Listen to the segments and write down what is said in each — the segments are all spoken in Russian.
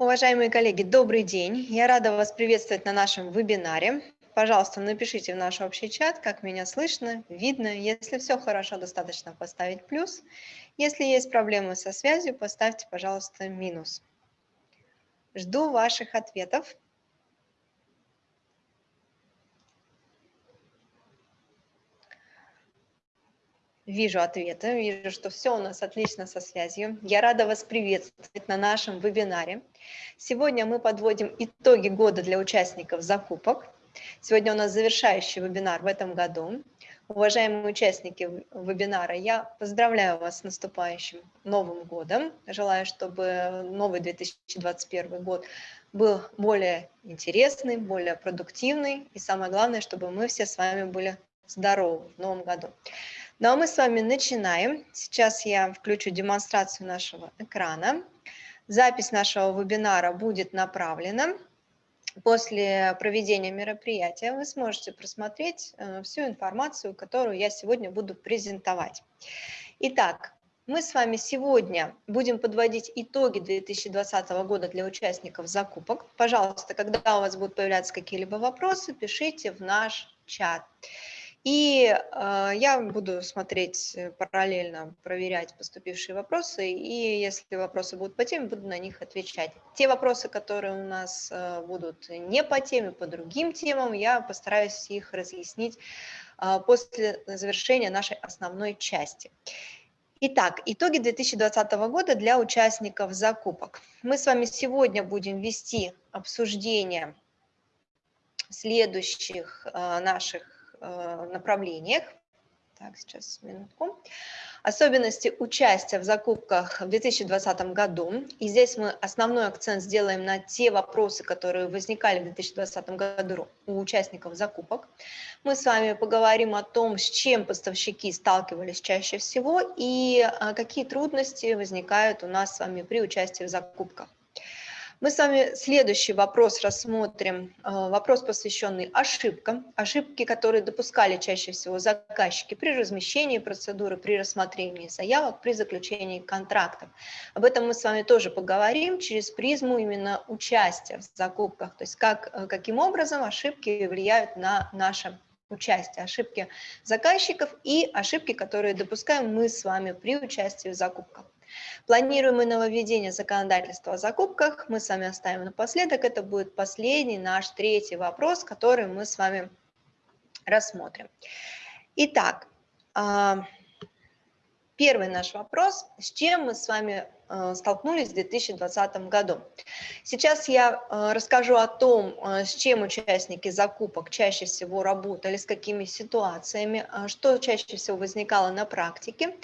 Уважаемые коллеги, добрый день. Я рада вас приветствовать на нашем вебинаре. Пожалуйста, напишите в наш общий чат, как меня слышно, видно. Если все хорошо, достаточно поставить плюс. Если есть проблемы со связью, поставьте, пожалуйста, минус. Жду ваших ответов. Вижу ответы, вижу, что все у нас отлично со связью. Я рада вас приветствовать на нашем вебинаре. Сегодня мы подводим итоги года для участников закупок. Сегодня у нас завершающий вебинар в этом году. Уважаемые участники вебинара, я поздравляю вас с наступающим Новым годом. Желаю, чтобы новый 2021 год был более интересный, более продуктивный. И самое главное, чтобы мы все с вами были здоровы в новом году. Ну а мы с вами начинаем. Сейчас я включу демонстрацию нашего экрана. Запись нашего вебинара будет направлена. После проведения мероприятия вы сможете просмотреть э, всю информацию, которую я сегодня буду презентовать. Итак, мы с вами сегодня будем подводить итоги 2020 года для участников закупок. Пожалуйста, когда у вас будут появляться какие-либо вопросы, пишите в наш чат. И э, я буду смотреть э, параллельно, проверять поступившие вопросы, и если вопросы будут по теме, буду на них отвечать. Те вопросы, которые у нас э, будут не по теме, по другим темам, я постараюсь их разъяснить э, после завершения нашей основной части. Итак, итоги 2020 года для участников закупок. Мы с вами сегодня будем вести обсуждение следующих э, наших направлениях. Так, сейчас, минутку. Особенности участия в закупках в 2020 году. И здесь мы основной акцент сделаем на те вопросы, которые возникали в 2020 году у участников закупок. Мы с вами поговорим о том, с чем поставщики сталкивались чаще всего и э, какие трудности возникают у нас с вами при участии в закупках. Мы с вами следующий вопрос рассмотрим, э, вопрос, посвященный ошибкам, ошибки, которые допускали чаще всего заказчики при размещении процедуры, при рассмотрении заявок, при заключении контрактов. Об этом мы с вами тоже поговорим через призму именно участия в закупках, то есть как, э, каким образом ошибки влияют на наше участие, ошибки заказчиков и ошибки, которые допускаем мы с вами при участии в закупках. Планируемое нововведение законодательства о закупках мы с вами оставим напоследок. Это будет последний наш третий вопрос, который мы с вами рассмотрим. Итак, а, первый наш вопрос. С чем мы с вами столкнулись в 2020 году. Сейчас я э, расскажу о том, э, с чем участники закупок чаще всего работали, с какими ситуациями, что чаще всего возникало на практике.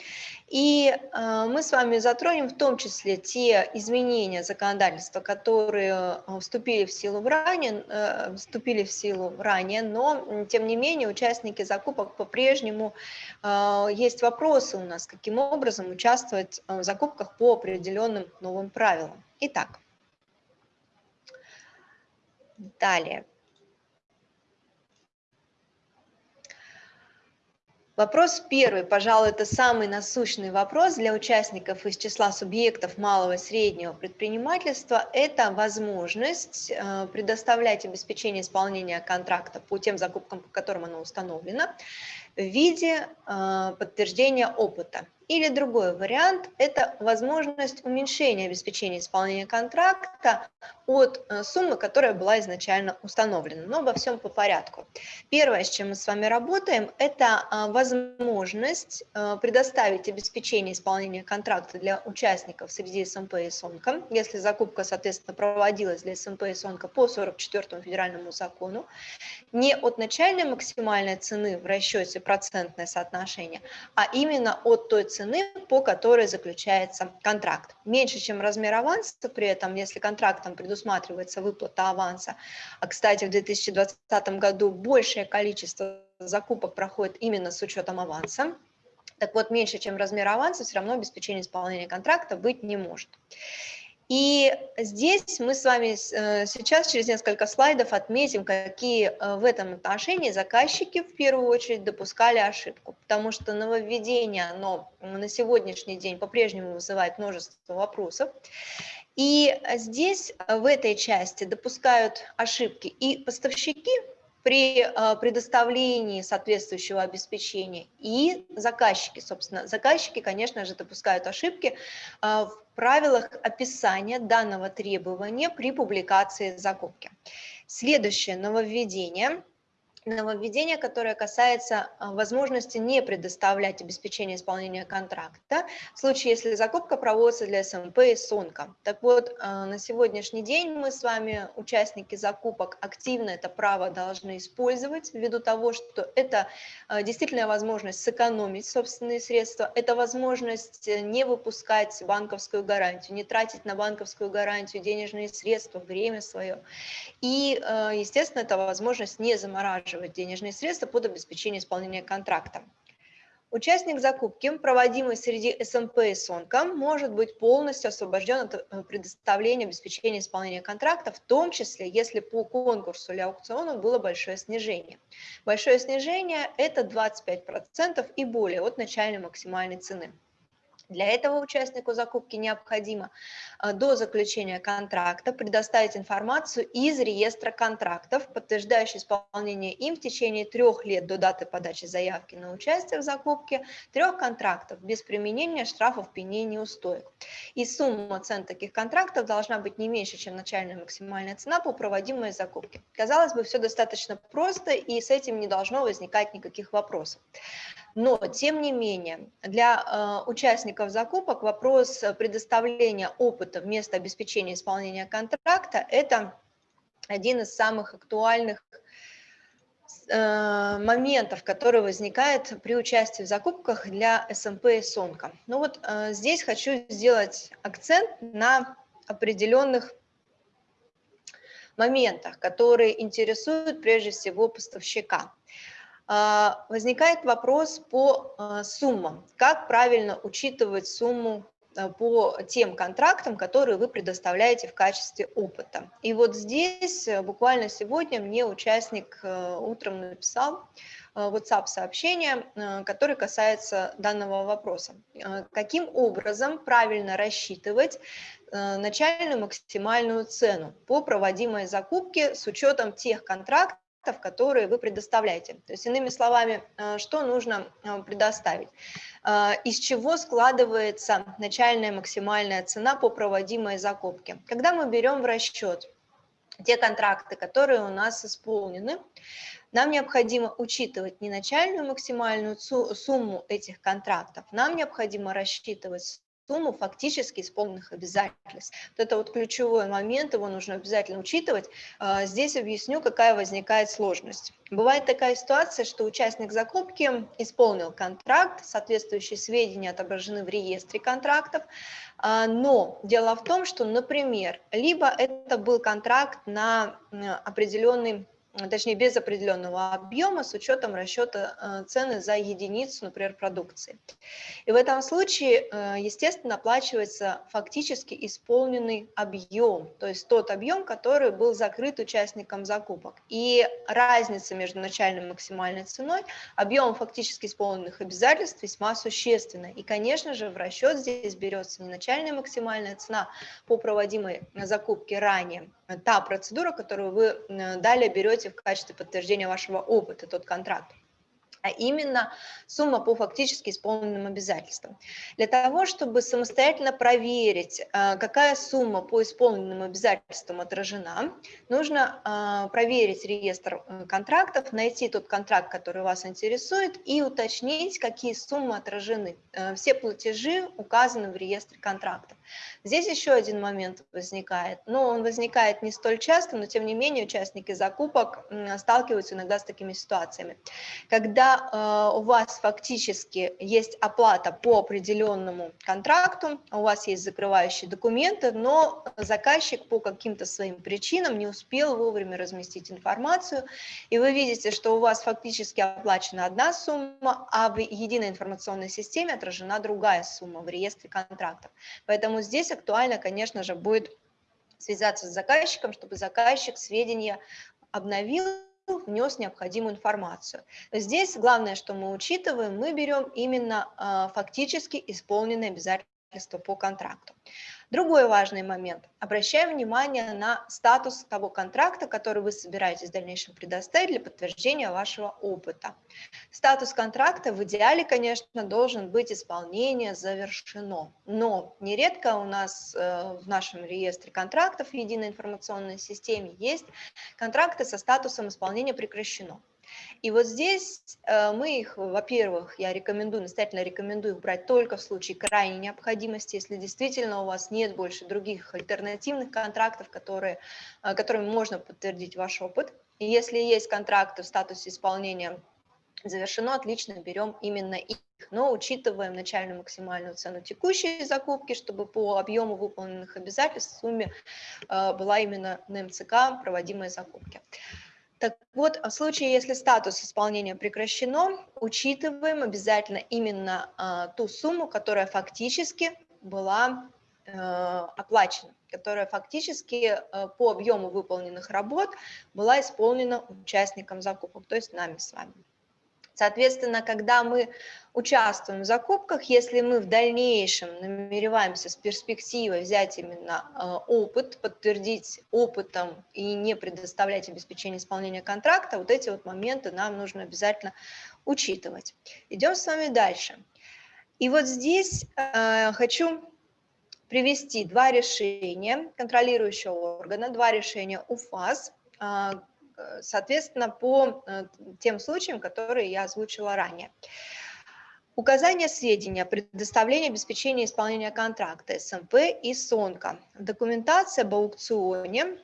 И мы с вами затронем в том числе те изменения законодательства, которые вступили в силу ранее, вступили в силу ранее, но тем не менее участники закупок по-прежнему есть вопросы у нас, каким образом участвовать в закупках по определенным определенным новым правилам. Итак, далее. Вопрос первый, пожалуй, это самый насущный вопрос для участников из числа субъектов малого и среднего предпринимательства. Это возможность э, предоставлять обеспечение исполнения контракта по тем закупкам, по которым оно установлено, в виде э, подтверждения опыта. Или другой вариант – это возможность уменьшения обеспечения исполнения контракта от э, суммы, которая была изначально установлена. Но обо всем по порядку. Первое, с чем мы с вами работаем, это э, возможность э, предоставить обеспечение исполнения контракта для участников среди СМП и СОНКа, если закупка, соответственно, проводилась для СМП и СОНКа по 44 федеральному закону, не от начальной максимальной цены в расчете процентное соотношение, а именно от той цены, цены, по которой заключается контракт. Меньше, чем размер аванса, при этом, если контрактом предусматривается выплата аванса, а, кстати, в 2020 году большее количество закупок проходит именно с учетом аванса, так вот, меньше, чем размер аванса, все равно обеспечение исполнения контракта быть не может. И здесь мы с вами э, сейчас через несколько слайдов отметим, какие э, в этом отношении заказчики в первую очередь допускали ошибку, потому что нововведение, оно на сегодняшний день по-прежнему вызывает множество вопросов. И здесь, в этой части, допускают ошибки и поставщики, при а, предоставлении соответствующего обеспечения. И заказчики, собственно, заказчики, конечно же, допускают ошибки а, в правилах описания данного требования при публикации закупки. Следующее нововведение – нововведение, которое касается а, возможности не предоставлять обеспечение исполнения контракта в случае, если закупка проводится для СМП и СОНКа. Так вот, а, на сегодняшний день мы с вами, участники закупок, активно это право должны использовать ввиду того, что это а, действительно возможность сэкономить собственные средства, это возможность э, не выпускать банковскую гарантию, не тратить на банковскую гарантию денежные средства, время свое. И, естественно, это возможность не замораживать выплачивать денежные средства под обеспечение исполнения контракта. Участник закупки, проводимый среди СМП и СОНКа, может быть полностью освобожден от э, предоставления обеспечения исполнения контракта, в том числе, если по конкурсу или аукциону было большое снижение. Большое снижение – это 25% и более от начальной максимальной цены. Для этого участнику закупки необходимо э, до заключения контракта предоставить информацию из реестра контрактов, подтверждающую исполнение им в течение трех лет до даты подачи заявки на участие в закупке трех контрактов без применения штрафов, пеней, неустоек. И сумма цен таких контрактов должна быть не меньше, чем начальная максимальная цена по проводимой закупке. Казалось бы, все достаточно просто, и с этим не должно возникать никаких вопросов. Но, тем не менее, для э, участников закупок вопрос предоставления опыта вместо обеспечения исполнения контракта – это один из самых актуальных э, моментов, который возникает при участии в закупках для СМП и СОНКа. Ну вот э, здесь хочу сделать акцент на определенных моментах, которые интересуют прежде всего поставщика. А, возникает вопрос по а, суммам. Как правильно учитывать сумму а, по тем контрактам, которые вы предоставляете в качестве опыта. И вот здесь э, буквально сегодня мне участник э, утром написал э, WhatsApp-сообщение, которое касается данного вопроса. Каким образом правильно рассчитывать начальную максимальную цену по проводимой закупке с учетом тех контрактов, которые вы предоставляете. То есть, иными словами, э, что нужно э, предоставить? Э, из чего складывается начальная максимальная цена по проводимой закупке? Когда мы берем в расчет те контракты, которые у нас исполнены, нам необходимо учитывать не начальную максимальную сумму этих контрактов, нам необходимо рассчитывать сумму фактически исполненных обязательств. Вот это вот ключевой момент, его нужно обязательно учитывать. А, здесь объясню, какая возникает сложность. Бывает такая ситуация, что участник закупки исполнил контракт, соответствующие сведения отображены в реестре контрактов, а, но дело в том, что, например, либо это был контракт на определенный точнее без определенного объема с учетом расчета э, цены за единицу, например, продукции. И в этом случае, э, естественно, оплачивается фактически исполненный объем, то есть тот объем, который был закрыт участником закупок. И разница между начальной и максимальной ценой, объемом фактически исполненных обязательств весьма существенна. И, конечно же, в расчет здесь берется не начальная максимальная цена по проводимой закупке ранее, та процедура, которую вы далее берете в качестве подтверждения вашего опыта, тот контракт а именно сумма по фактически исполненным обязательствам. Для того, чтобы самостоятельно проверить, а, какая сумма по исполненным обязательствам отражена, нужно а, проверить реестр э, контрактов, найти тот контракт, который вас интересует, и уточнить, какие суммы отражены. Э, все платежи указаны в реестре контрактов. Здесь еще один момент возникает, но он возникает не столь часто, но тем не менее участники закупок сталкиваются иногда с такими ситуациями. Когда Э, у вас фактически есть оплата по определенному контракту, у вас есть закрывающие документы, но заказчик по каким-то своим причинам не успел вовремя разместить информацию, и вы видите, что у вас фактически оплачена одна сумма, а в единой информационной системе отражена другая сумма в реестре контрактов. Поэтому здесь актуально, конечно же, будет связаться с заказчиком, чтобы заказчик сведения обновил внес необходимую информацию. Здесь главное, что мы учитываем, мы берем именно а, фактически исполненные обязательства обязательства по контракту. Другой важный момент. Обращаем внимание на статус того контракта, который вы собираетесь в дальнейшем предоставить для подтверждения вашего опыта. Статус контракта в идеале, конечно, должен быть исполнение завершено. Но нередко у нас э, в нашем реестре контрактов в единой информационной системе есть контракты со статусом исполнения прекращено. И вот здесь э, мы их, во-первых, я рекомендую, настоятельно рекомендую их брать только в случае крайней необходимости, если действительно у вас нет больше других альтернативных контрактов, которые, э, которыми можно подтвердить ваш опыт. И если есть контракты в статусе исполнения завершено, отлично, берем именно их. Но учитываем начальную максимальную цену текущей закупки, чтобы по объему выполненных обязательств в сумме э, была именно на МЦК проводимые закупки. Так вот, в случае, если статус исполнения прекращено, учитываем обязательно именно а, ту сумму, которая фактически была э, оплачена, которая фактически э, по объему выполненных работ была исполнена участником закупок, то есть нами с вами. Соответственно, когда мы участвуем в закупках, если мы в дальнейшем намереваемся с перспективой взять именно э, опыт, подтвердить опытом и не предоставлять обеспечение исполнения контракта, вот эти вот моменты нам нужно обязательно учитывать. Идем с вами дальше. И вот здесь э, хочу привести два решения контролирующего органа, два решения УФАС, э, соответственно, по э, тем случаям, которые я озвучила ранее. Указание сведений о предоставлении обеспечения исполнения контракта СМП и СОНКа. Документация об аукционе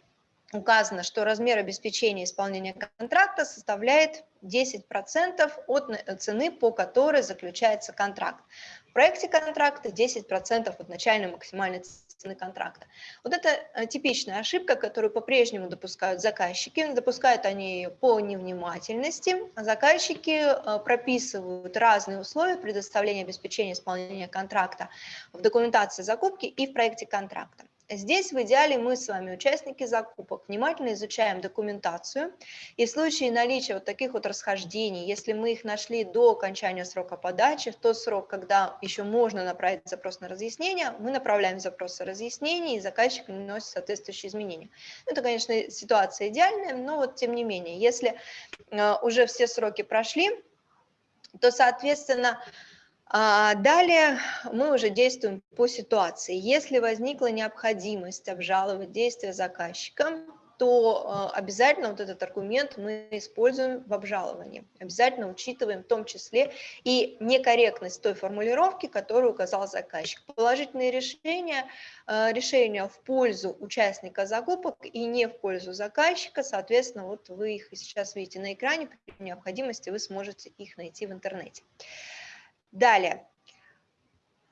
указано, что размер обеспечения исполнения контракта составляет 10% от цены, по которой заключается контракт. В проекте контракта 10% от начальной максимальной цены контракта. Вот это э, типичная ошибка, которую по-прежнему допускают заказчики. Допускают они по невнимательности. Заказчики э, прописывают разные условия предоставления обеспечения исполнения контракта в документации закупки и в проекте контракта. Здесь в идеале мы с вами, участники закупок, внимательно изучаем документацию. И в случае наличия вот таких вот расхождений, если мы их нашли до окончания срока подачи, в тот срок, когда еще можно направить запрос на разъяснение, мы направляем запрос на разъяснение, и заказчик вносит соответствующие изменения. Это, конечно, ситуация идеальная, но вот тем не менее, если э, уже все сроки прошли, то, соответственно, далее мы уже действуем по ситуации. Если возникла необходимость обжаловать действия заказчика, то э, обязательно вот этот аргумент мы используем в обжаловании. Обязательно учитываем в том числе и некорректность той формулировки, которую указал заказчик. Положительные решения, э, решения в пользу участника закупок и не в пользу заказчика, соответственно, вот вы их сейчас видите на экране, при необходимости вы сможете их найти в интернете. Далее.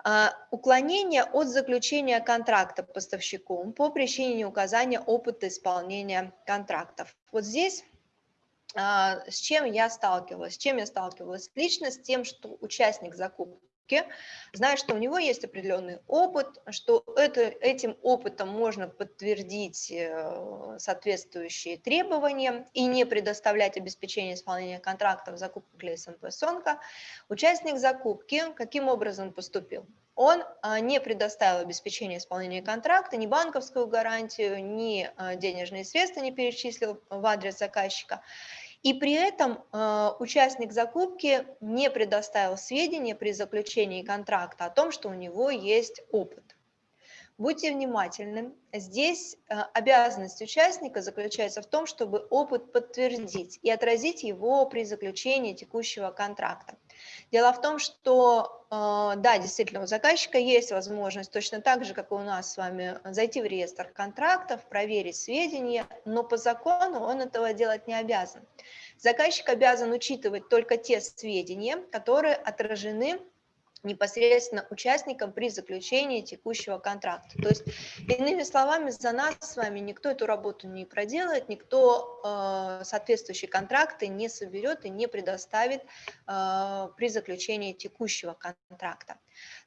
А, уклонение от заключения контракта поставщиком по причине неуказания опыта исполнения контрактов. Вот здесь а, с чем я сталкивалась? С чем я сталкивалась? Лично с тем, что участник закупки ошибки, зная, что у него есть определенный опыт, что это, этим опытом можно подтвердить э, соответствующие требования и не предоставлять обеспечение исполнения контрактов закупок для СМП СОНКа, участник закупки каким образом поступил? он а, не предоставил обеспечение исполнения контракта, ни банковскую гарантию, ни а, денежные средства не перечислил в адрес заказчика. И при этом э, участник закупки не предоставил сведения при заключении контракта о том, что у него есть опыт. Будьте внимательны. Здесь э, обязанность участника заключается в том, чтобы опыт подтвердить и отразить его при заключении текущего контракта. Дело в том, что, э, да, действительно, у заказчика есть возможность точно так же, как и у нас с вами, зайти в реестр контрактов, проверить сведения, но по закону он этого делать не обязан. Заказчик обязан учитывать только те сведения, которые отражены непосредственно участникам при заключении текущего контракта. То есть, иными словами, за нас с вами никто эту работу не проделает, никто э, соответствующие контракты не соберет и не предоставит э, при заключении текущего контракта.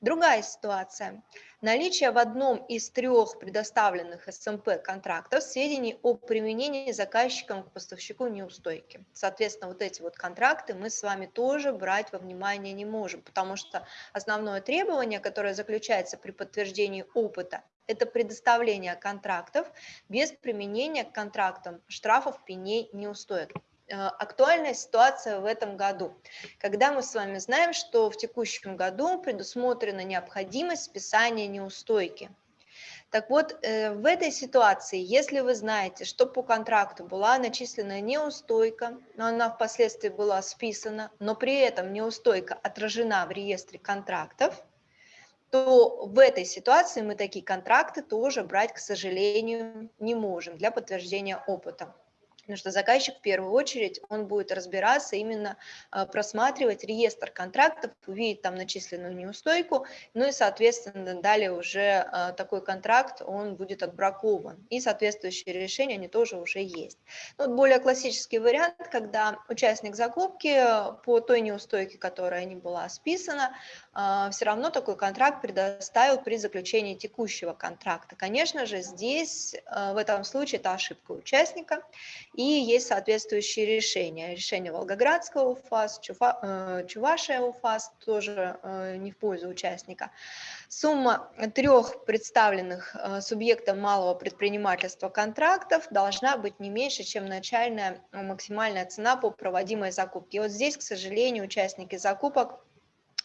Другая ситуация. Наличие в одном из трех предоставленных СМП эм контрактов сведений о применении заказчиком к поставщику неустойки. Соответственно, вот эти вот контракты мы с вами тоже брать во внимание не можем, потому что основное требование, которое заключается при подтверждении опыта, это предоставление контрактов без применения к контрактам штрафов, пеней, неустоек. Э, актуальная ситуация в этом году, когда мы с вами знаем, что в текущем году предусмотрена необходимость списания неустойки. Так вот, э, в этой ситуации, если вы знаете, что по контракту была начислена неустойка, но она впоследствии была списана, но при этом неустойка отражена в реестре контрактов, то в этой ситуации мы такие контракты тоже брать, к сожалению, не можем для подтверждения опыта. Потому что заказчик в первую очередь, он будет разбираться, именно а, просматривать реестр контрактов, увидеть там начисленную неустойку, ну и, соответственно, далее уже а, такой контракт, он будет отбракован. И соответствующие решения, они тоже уже есть. Ну, вот более классический вариант, когда участник закупки по той неустойке, которая не была списана, а, все равно такой контракт предоставил при заключении текущего контракта. Конечно же, здесь в этом случае это ошибка участника, и есть соответствующие решения. Решение Волгоградского УФАС, Чува, э, Чувашия УФАС тоже э, не в пользу участника. Сумма трех представленных э, субъектов малого предпринимательства контрактов должна быть не меньше, чем начальная максимальная цена по проводимой закупке. И вот здесь, к сожалению, участники закупок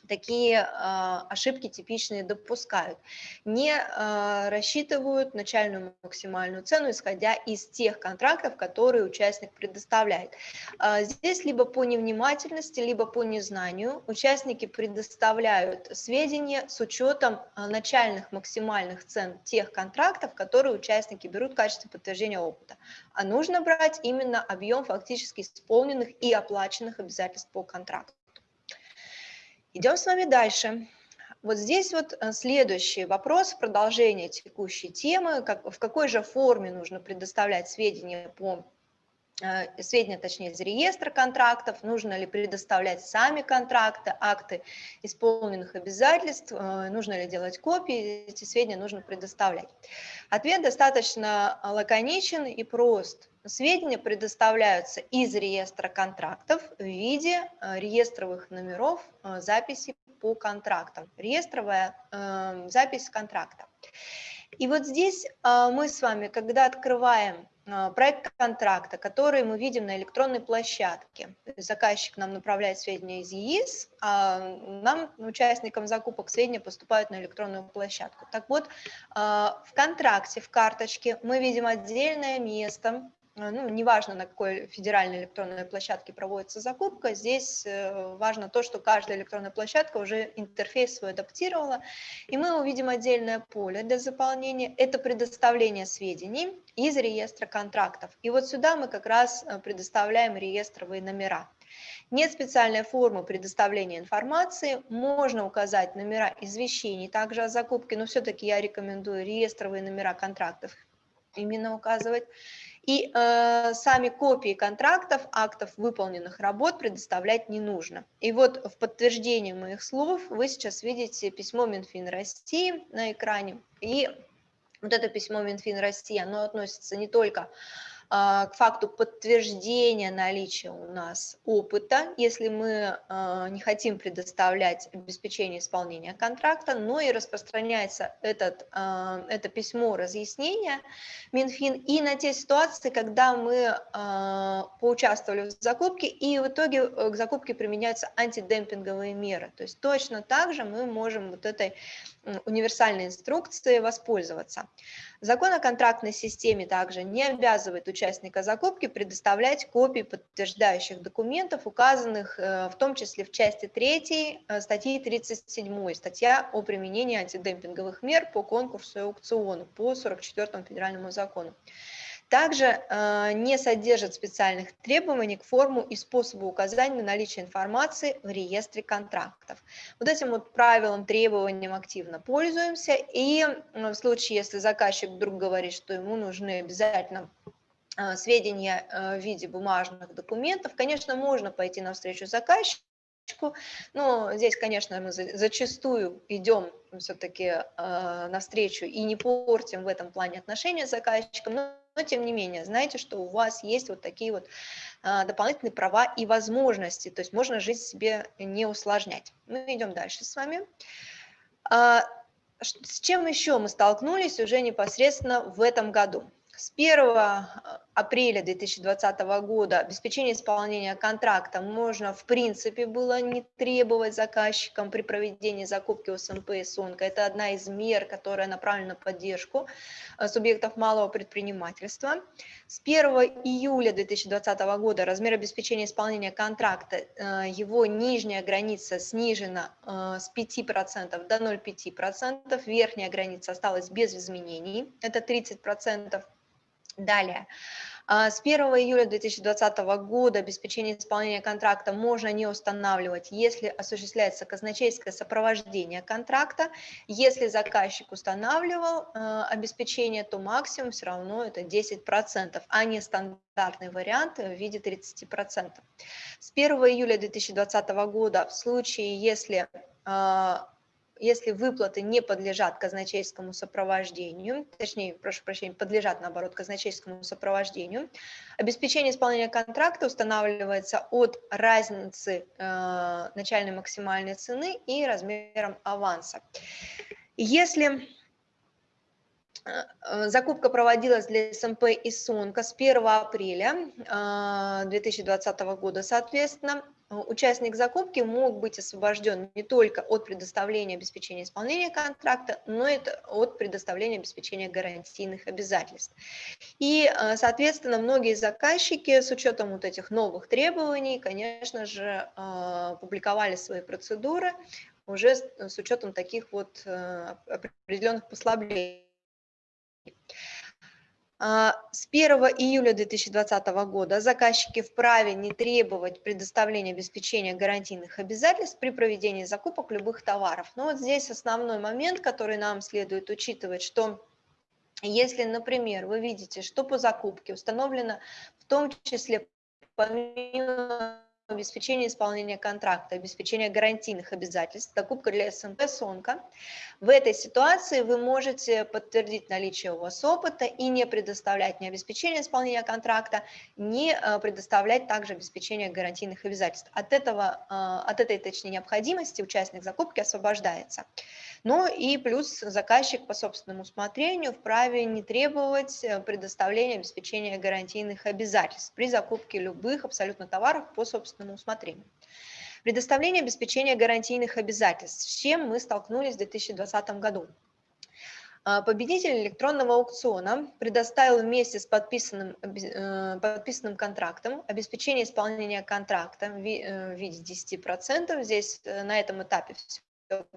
такие а, ошибки типичные допускают. Не а, рассчитывают начальную максимальную цену, исходя из тех контрактов, которые участник предоставляет. А, здесь либо по невнимательности, либо по незнанию участники предоставляют сведения с учетом начальных максимальных цен тех контрактов, которые участники берут в качестве подтверждения опыта. А нужно брать именно объем фактически исполненных и оплаченных обязательств по контракту. Идем с вами дальше. Вот здесь вот э, следующий вопрос, продолжение текущей темы, как, в какой же форме нужно предоставлять сведения по сведения, точнее, из реестра контрактов, нужно ли предоставлять сами контракты, акты исполненных обязательств, э, нужно ли делать копии, эти сведения нужно предоставлять. Ответ достаточно лаконичен и прост. Сведения предоставляются из реестра контрактов в виде э, реестровых номеров э, записи по контрактам. Реестровая э, запись контракта. И вот здесь мы с вами, когда открываем проект контракта, который мы видим на электронной площадке. Заказчик нам направляет сведения из ЕИС, а нам, участникам закупок, сведения поступают на электронную площадку. Так вот, в контракте, в карточке мы видим отдельное место, ну, неважно, на какой федеральной электронной площадке проводится закупка, здесь э, важно то, что каждая электронная площадка уже интерфейс свой адаптировала, и мы увидим отдельное поле для заполнения, это предоставление сведений из реестра контрактов. И вот сюда мы как раз э, предоставляем реестровые номера. Нет специальной формы предоставления информации, можно указать номера извещений также о закупке, но все-таки я рекомендую реестровые номера контрактов именно указывать. И э, сами копии контрактов, актов выполненных работ предоставлять не нужно. И вот в подтверждение моих слов вы сейчас видите письмо Минфин России на экране. И вот это письмо Минфин России, оно относится не только а, к факту подтверждения наличия у нас опыта, если мы а, не хотим предоставлять обеспечение исполнения контракта, но и распространяется этот, а, это письмо разъяснения Минфин и на те ситуации, когда мы поучаствовали в закупке и в итоге э, к закупке применяются антидемпинговые меры. То есть точно так же мы можем вот этой универсальной инструкцией воспользоваться. Закон о контрактной системе также не обязывает участника закупки предоставлять копии подтверждающих документов, указанных э, в том числе в части 3 э, статьи 37, статья о применении антидемпинговых мер по конкурсу и аукциону по 44 федеральному закону. Также э, не содержит специальных требований к форму и способу указания на наличие информации в реестре контрактов. Вот этим вот правилом, требованием активно пользуемся, и в случае, если заказчик вдруг говорит, что ему нужны обязательно сведения э, в виде бумажных документов, конечно, можно пойти навстречу заказчику, Но здесь, конечно, мы зачастую идем все-таки э, навстречу и не портим в этом плане отношения с заказчиком, но, но тем не менее, знаете, что у вас есть вот такие вот э, дополнительные права и возможности, то есть можно жизнь себе не усложнять. Мы идем дальше с вами. А, с чем еще мы столкнулись уже непосредственно в этом году? С 1 э, апреля 2020 года обеспечение исполнения контракта можно, в принципе, было не требовать заказчикам при проведении закупки СМП и СУНКа. Это одна из мер, которая направлена на поддержку э, субъектов малого предпринимательства. С 1 июля 2020 года размер обеспечения исполнения контракта, э, его нижняя граница снижена с 5% до 0,5%, верхняя граница осталась без изменений, это 30%. Далее. А, с 1 июля 2020 года обеспечение исполнения контракта можно не устанавливать, если осуществляется казначейское сопровождение контракта. Если заказчик устанавливал э, обеспечение, то максимум все равно это 10%, а не стандартный вариант в виде 30%. С 1 июля 2020 года в случае, если а, если выплаты не подлежат казначейскому сопровождению, точнее, прошу прощения, подлежат, наоборот, казначейскому сопровождению, обеспечение исполнения контракта устанавливается от разницы э, начальной максимальной цены и размером аванса. Если э, Закупка проводилась для СМП и СУНКа с 1 апреля 2020 э, года, соответственно, Э, участник закупки мог быть освобожден не только от предоставления обеспечения исполнения контракта, но и от предоставления обеспечения гарантийных обязательств. И, э, соответственно, многие заказчики с учетом вот этих новых требований, конечно же, э, публиковали свои процедуры уже с учетом таких вот определенных послаблений. А, с 1 июля 2020 года заказчики вправе не требовать предоставления обеспечения гарантийных обязательств при проведении закупок любых товаров. Но вот здесь основной момент, который нам следует учитывать, что если, например, вы видите, что по закупке установлено в том числе помимо обеспечение исполнения контракта, обеспечение гарантийных обязательств, закупка для СМП, СОНКа. В этой ситуации вы можете подтвердить наличие у вас опыта и не предоставлять ни обеспечение исполнения контракта, не э, предоставлять также обеспечение гарантийных обязательств. От, этого, э, от этой, точнее, необходимости участник закупки освобождается. Ну и плюс заказчик по собственному усмотрению вправе не требовать э, предоставления обеспечения гарантийных обязательств при закупке любых абсолютно товаров по собственному усмотрению. Предоставление обеспечения гарантийных обязательств, с чем мы столкнулись в 2020 году. А, победитель электронного аукциона предоставил вместе с подписанным, э, подписанным контрактом обеспечение исполнения контракта в э, виде 10%. Здесь на этом этапе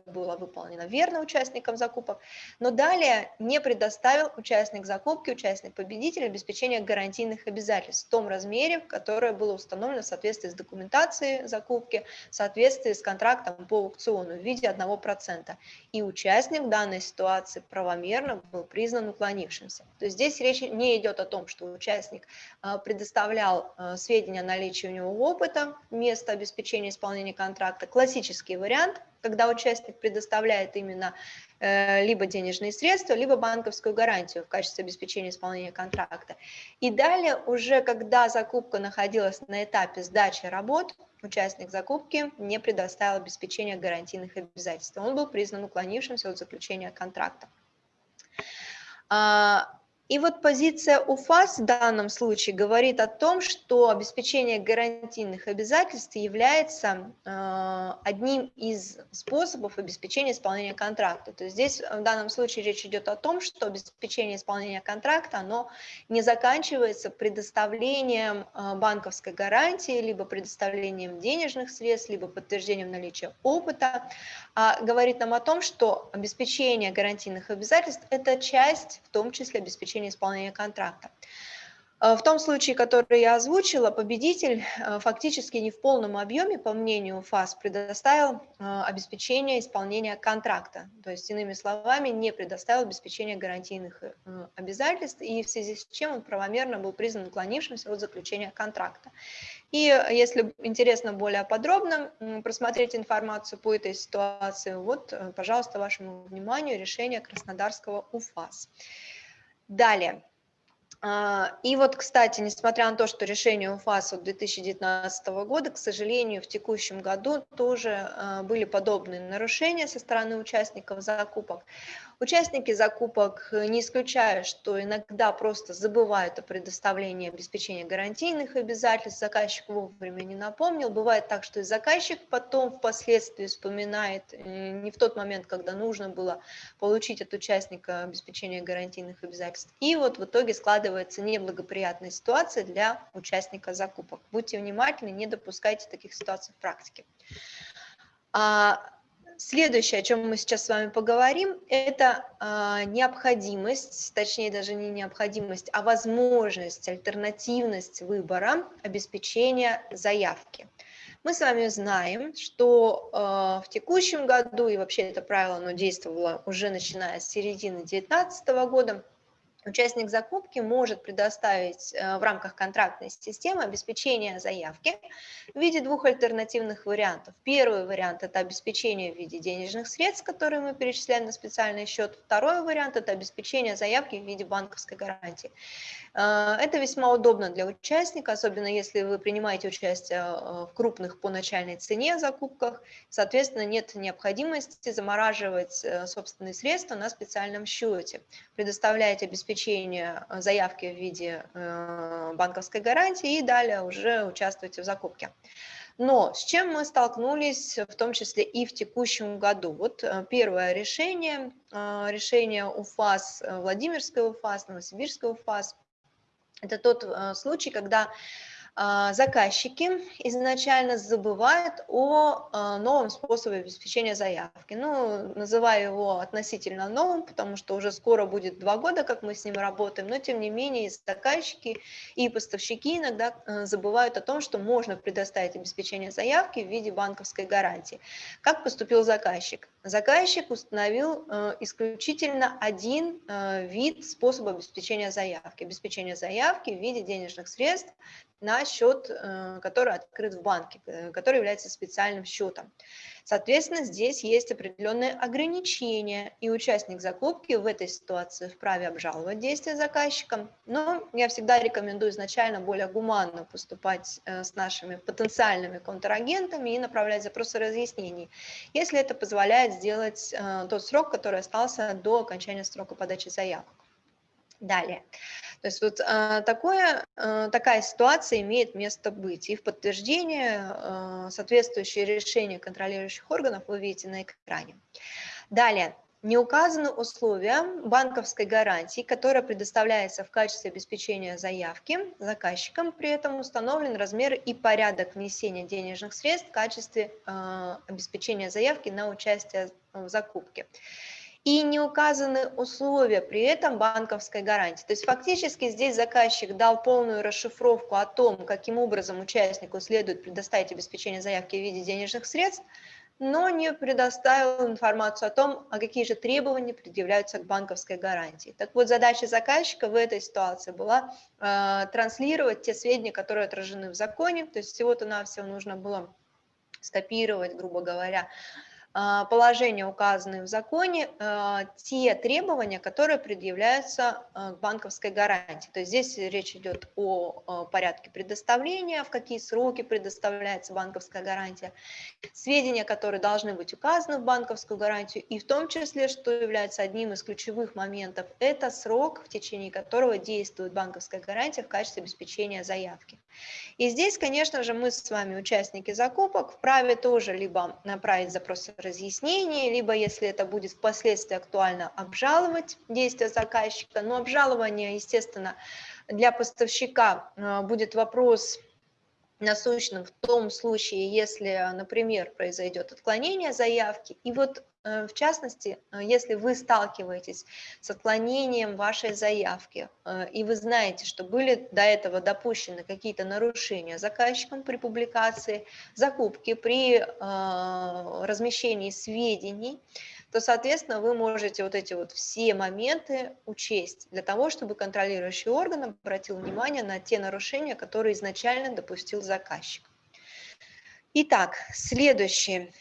было выполнено верно участникам закупок, но далее не предоставил участник закупки, участник победитель обеспечение гарантийных обязательств в том размере, которое было установлено в соответствии с документацией закупки, в соответствии с контрактом по аукциону в виде 1%. И участник данной ситуации правомерно был признан уклонившимся. То есть здесь речь не идет о том, что участник а, предоставлял а, сведения о наличии у него опыта вместо обеспечения исполнения контракта. Классический вариант – когда участник предоставляет именно э, либо денежные средства, либо банковскую гарантию в качестве обеспечения исполнения контракта. И далее уже, когда закупка находилась на этапе сдачи работ, участник закупки не предоставил обеспечение гарантийных обязательств. Он был признан уклонившимся от заключения контракта. И вот позиция УФАС в данном случае говорит о том, что обеспечение гарантийных обязательств является э, одним из способов обеспечения исполнения контракта. То есть здесь в данном случае речь идет о том, что обеспечение исполнения контракта, оно не заканчивается предоставлением э, банковской гарантии, либо предоставлением денежных средств, либо подтверждением наличия опыта, а говорит нам о том, что обеспечение гарантийных обязательств – это часть, в том числе обеспечения исполнения контракта. В том случае, который я озвучила, победитель фактически не в полном объеме, по мнению ФАС, предоставил обеспечение исполнения контракта. То есть, иными словами, не предоставил обеспечение гарантийных обязательств, и в связи с чем он правомерно был признан уклонившимся от заключения контракта. И если интересно более подробно просмотреть информацию по этой ситуации, вот, э, пожалуйста, вашему вниманию решение Краснодарского УФАС. Далее. А, и вот, кстати, несмотря на то, что решение УФАС от 2019 года, к сожалению, в текущем году тоже а, были подобные нарушения со стороны участников закупок. Участники закупок, э, не исключая, что иногда просто забывают о предоставлении обеспечения гарантийных обязательств, заказчик вовремя не напомнил. Бывает так, что и заказчик потом впоследствии вспоминает э, не в тот момент, когда нужно было получить от участника обеспечение гарантийных обязательств. И вот в итоге складывается неблагоприятная ситуация для участника закупок. Будьте внимательны, не допускайте таких ситуаций в практике. Следующее, о чем мы сейчас с вами поговорим, это э, необходимость, точнее даже не необходимость, а возможность, альтернативность выбора обеспечения заявки. Мы с вами знаем, что э, в текущем году, и вообще это правило оно действовало уже начиная с середины 2019 года, Участник закупки может предоставить э, в рамках контрактной системы обеспечение заявки в виде двух альтернативных вариантов. Первый вариант – это обеспечение в виде денежных средств, которые мы перечисляем на специальный счет. Второй вариант – это обеспечение заявки в виде банковской гарантии. Э, это весьма удобно для участника, особенно если вы принимаете участие э, в крупных по начальной цене закупках. Соответственно, нет необходимости замораживать собственные средства на специальном счете. Предоставляете обеспечение обеспечения э, заявки в виде э, банковской гарантии и далее уже участвуйте в закупке. Но с чем мы столкнулись, в том числе и в текущем году? Вот э, первое решение, решение УФАС, Владимирской УФАС, Новосибирской УФАС, это тот случай, когда заказчики изначально забывают о а, новом способе обеспечения заявки. Ну, называю его относительно новым, потому что уже скоро будет два года, как мы с ним работаем, но тем не менее заказчики и поставщики иногда э, забывают о том, что можно предоставить обеспечение заявки в виде банковской гарантии. Как поступил заказчик? Заказчик установил исключительно один вид способа обеспечения заявки. Обеспечение заявки в виде денежных средств на счет, э, который открыт в банке, э, который является специальным счетом. Соответственно, здесь есть определенные ограничения, и участник закупки в этой ситуации вправе обжаловать действия заказчика, но я всегда рекомендую изначально более гуманно поступать э, с нашими потенциальными контрагентами и направлять запросы разъяснений, если это позволяет сделать тот срок, который остался до окончания срока подачи заявок. Далее. То есть вот э, такое, э, такая ситуация имеет место быть. И в подтверждение э, соответствующее решение контролирующих органов вы видите на экране. Далее. Не указаны условия банковской гарантии, которая предоставляется в качестве обеспечения заявки заказчикам. При этом установлен размер и порядок внесения денежных средств в качестве э, обеспечения заявки на участие в закупке и не указаны условия при этом банковской гарантии. То есть фактически здесь заказчик дал полную расшифровку о том, каким образом участнику следует предоставить обеспечение заявки в виде денежных средств, но не предоставил информацию о том, а какие же требования предъявляются к банковской гарантии. Так вот, задача заказчика в этой ситуации была э, транслировать те сведения, которые отражены в законе, то есть всего-то навсего нужно было скопировать, грубо говоря, положения, указанные в законе, а, те требования, которые предъявляются а, к банковской гарантии. То есть здесь речь идет о порядке предоставления, в какие сроки предоставляется банковская гарантия, сведения, которые должны быть указаны в банковскую гарантию, и в том числе, что является одним из ключевых моментов, это срок, в течение которого действует банковская гарантия в качестве обеспечения заявки. И здесь, конечно же, мы с вами, участники закупок, вправе тоже либо направить запрос разъяснение, либо, если это будет впоследствии актуально, обжаловать действия заказчика. Но обжалование, естественно, для поставщика э, будет вопрос насущным в том случае, если, например, произойдет отклонение заявки. И вот в частности, э, если вы сталкиваетесь с отклонением вашей заявки, и вы знаете, что были до этого допущены какие-то нарушения заказчиком при публикации закупки, при размещении сведений, то, соответственно, вы можете вот эти вот все моменты учесть для того, чтобы контролирующий орган обратил внимание на те нарушения, которые изначально допустил заказчик. Итак, следующий,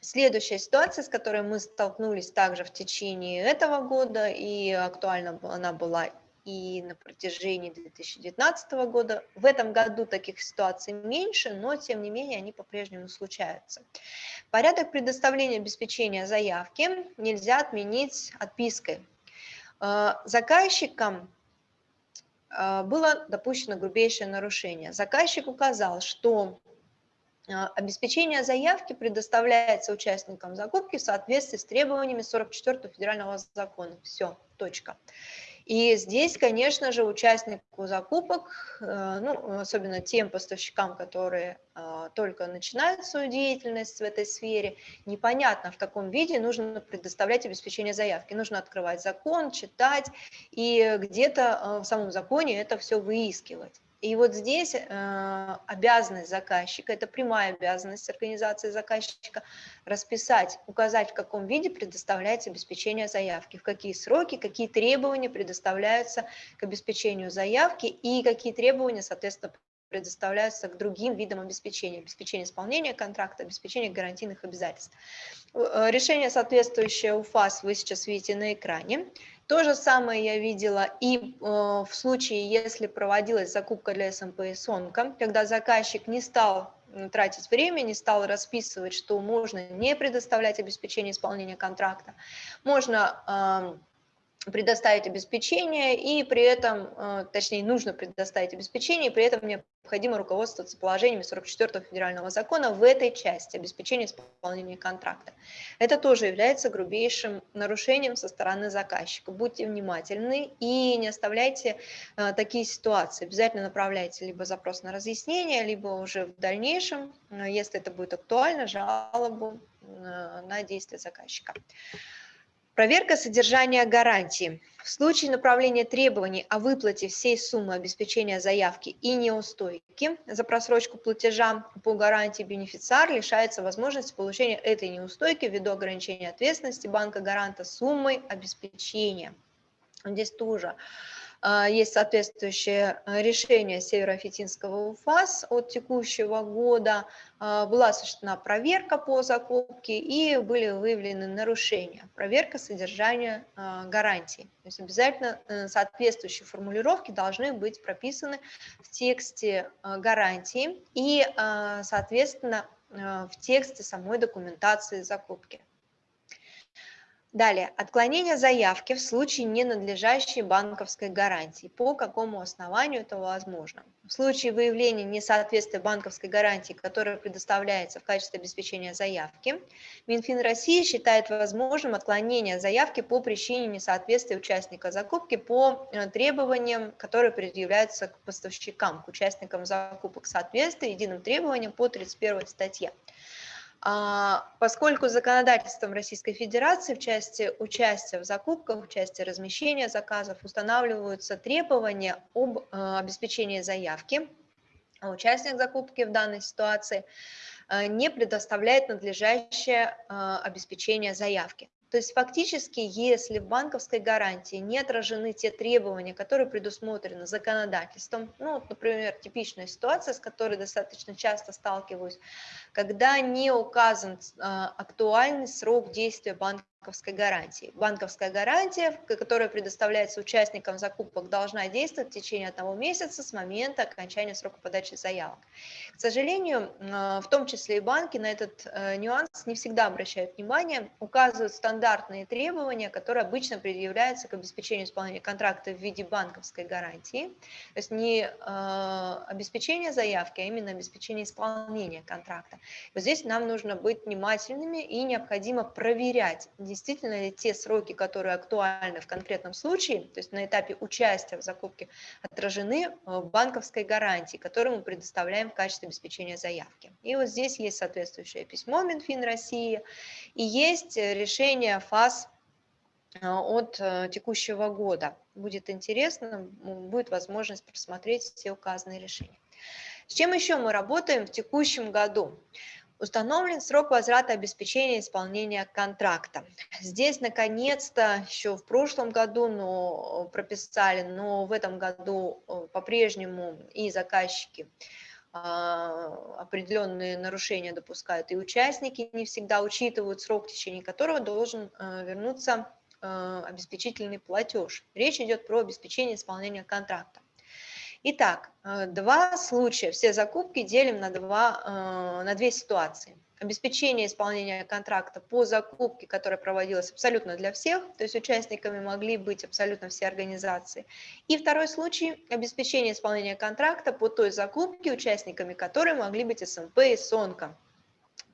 следующая ситуация, с которой мы столкнулись также в течение этого года, и актуальна она была и на протяжении 2019 года. В этом году таких ситуаций меньше, но тем не менее они по-прежнему случаются. Порядок предоставления обеспечения заявки нельзя отменить отпиской. Э, заказчикам э, было допущено грубейшее нарушение. Заказчик указал, что обеспечение заявки предоставляется участникам закупки в соответствии с требованиями 44 федерального закона. Все, точка. И здесь, конечно же, участнику закупок, э, ну, особенно тем поставщикам, которые э, только начинают свою деятельность в этой сфере, непонятно, в каком виде нужно предоставлять обеспечение заявки. Нужно открывать закон, читать и где-то э, в самом законе это все выискивать. И вот здесь э, обязанность заказчика, это прямая обязанность организации заказчика, расписать, указать, в каком виде предоставляется обеспечение заявки, в какие сроки, какие требования предоставляются к обеспечению заявки и какие требования, соответственно, предоставляются к другим видам обеспечения, обеспечение исполнения контракта, обеспечение гарантийных обязательств. Э, решение, соответствующее УФАС, вы сейчас видите на экране. То же самое я видела и э, в случае, если проводилась закупка для СМП и СОНКа, когда заказчик не стал тратить время, не стал расписывать, что можно не предоставлять обеспечение исполнения контракта, можно предоставить обеспечение, и при этом, э, точнее, нужно предоставить обеспечение, и при этом необходимо руководствоваться положениями 44 федерального закона в этой части обеспечения исполнения контракта. Это тоже является грубейшим нарушением со стороны заказчика. Будьте внимательны и не оставляйте э, такие ситуации. Обязательно направляйте либо запрос на разъяснение, либо уже в дальнейшем, э, если это будет актуально, жалобу на действия заказчика. Проверка содержания гарантии. В случае направления требований о выплате всей суммы обеспечения заявки и неустойки за просрочку платежа по гарантии бенефициар лишается возможности получения этой неустойки ввиду ограничения ответственности банка-гаранта суммой обеспечения. Здесь тоже есть соответствующее а, решение Северо-Осетинского УФАС от текущего года. А, была осуществлена проверка по закупке и были выявлены нарушения. Проверка содержания гарантий. То есть обязательно э, соответствующие формулировки должны быть прописаны в тексте гарантии и, соответственно, в тексте самой документации закупки. Далее, отклонение заявки в случае ненадлежащей банковской гарантии. По какому основанию это возможно? В случае выявления несоответствия банковской гарантии, которая предоставляется в качестве обеспечения заявки, Минфин России считает возможным отклонение заявки по причине несоответствия участника закупки по э, требованиям, которые предъявляются к поставщикам, к участникам закупок, соответствия единым требованиям по 31 статье. А, поскольку законодательством Российской Федерации в части участия в закупках, в части размещения заказов устанавливаются требования об э, обеспечении заявки, а участник закупки в данной ситуации э, не предоставляет надлежащее э, обеспечение заявки. То есть фактически, если в банковской гарантии не отражены те требования, которые предусмотрены законодательством, ну, например, типичная ситуация, с которой достаточно часто сталкиваюсь, когда не указан э, актуальный срок действия банковской банковской гарантии. Банковская гарантия, которая предоставляется участникам закупок, должна действовать в течение одного месяца с момента окончания срока подачи заявок. К сожалению, э, в том числе и банки на этот э, нюанс не всегда обращают внимание, указывают стандартные требования, которые обычно предъявляются к обеспечению исполнения контракта в виде банковской гарантии. То есть не э, обеспечение заявки, а именно обеспечение исполнения контракта. Вот здесь нам нужно быть внимательными и необходимо проверять, ли те сроки, которые актуальны в конкретном случае, то есть на этапе участия в закупке, отражены в банковской гарантии, которую мы предоставляем в качестве обеспечения заявки. И вот здесь есть соответствующее письмо Минфин России, и есть решение ФАС от текущего года. Будет интересно, будет возможность просмотреть все указанные решения. С чем еще мы работаем в текущем году? Установлен срок возврата обеспечения исполнения контракта. Здесь, наконец-то, еще в прошлом году но прописали, но в этом году э, по-прежнему и заказчики а, определенные нарушения допускают, и участники не всегда учитывают срок, в течение которого должен э, вернуться э, обеспечительный платеж. Речь идет про обеспечение исполнения контракта. Итак, э, два случая, все закупки делим на, два, э, на две ситуации. Обеспечение исполнения контракта по закупке, которая проводилась абсолютно для всех, то есть участниками могли быть абсолютно все организации. И второй случай – обеспечение исполнения контракта по той закупке, участниками которой могли быть СМП и СОНКО.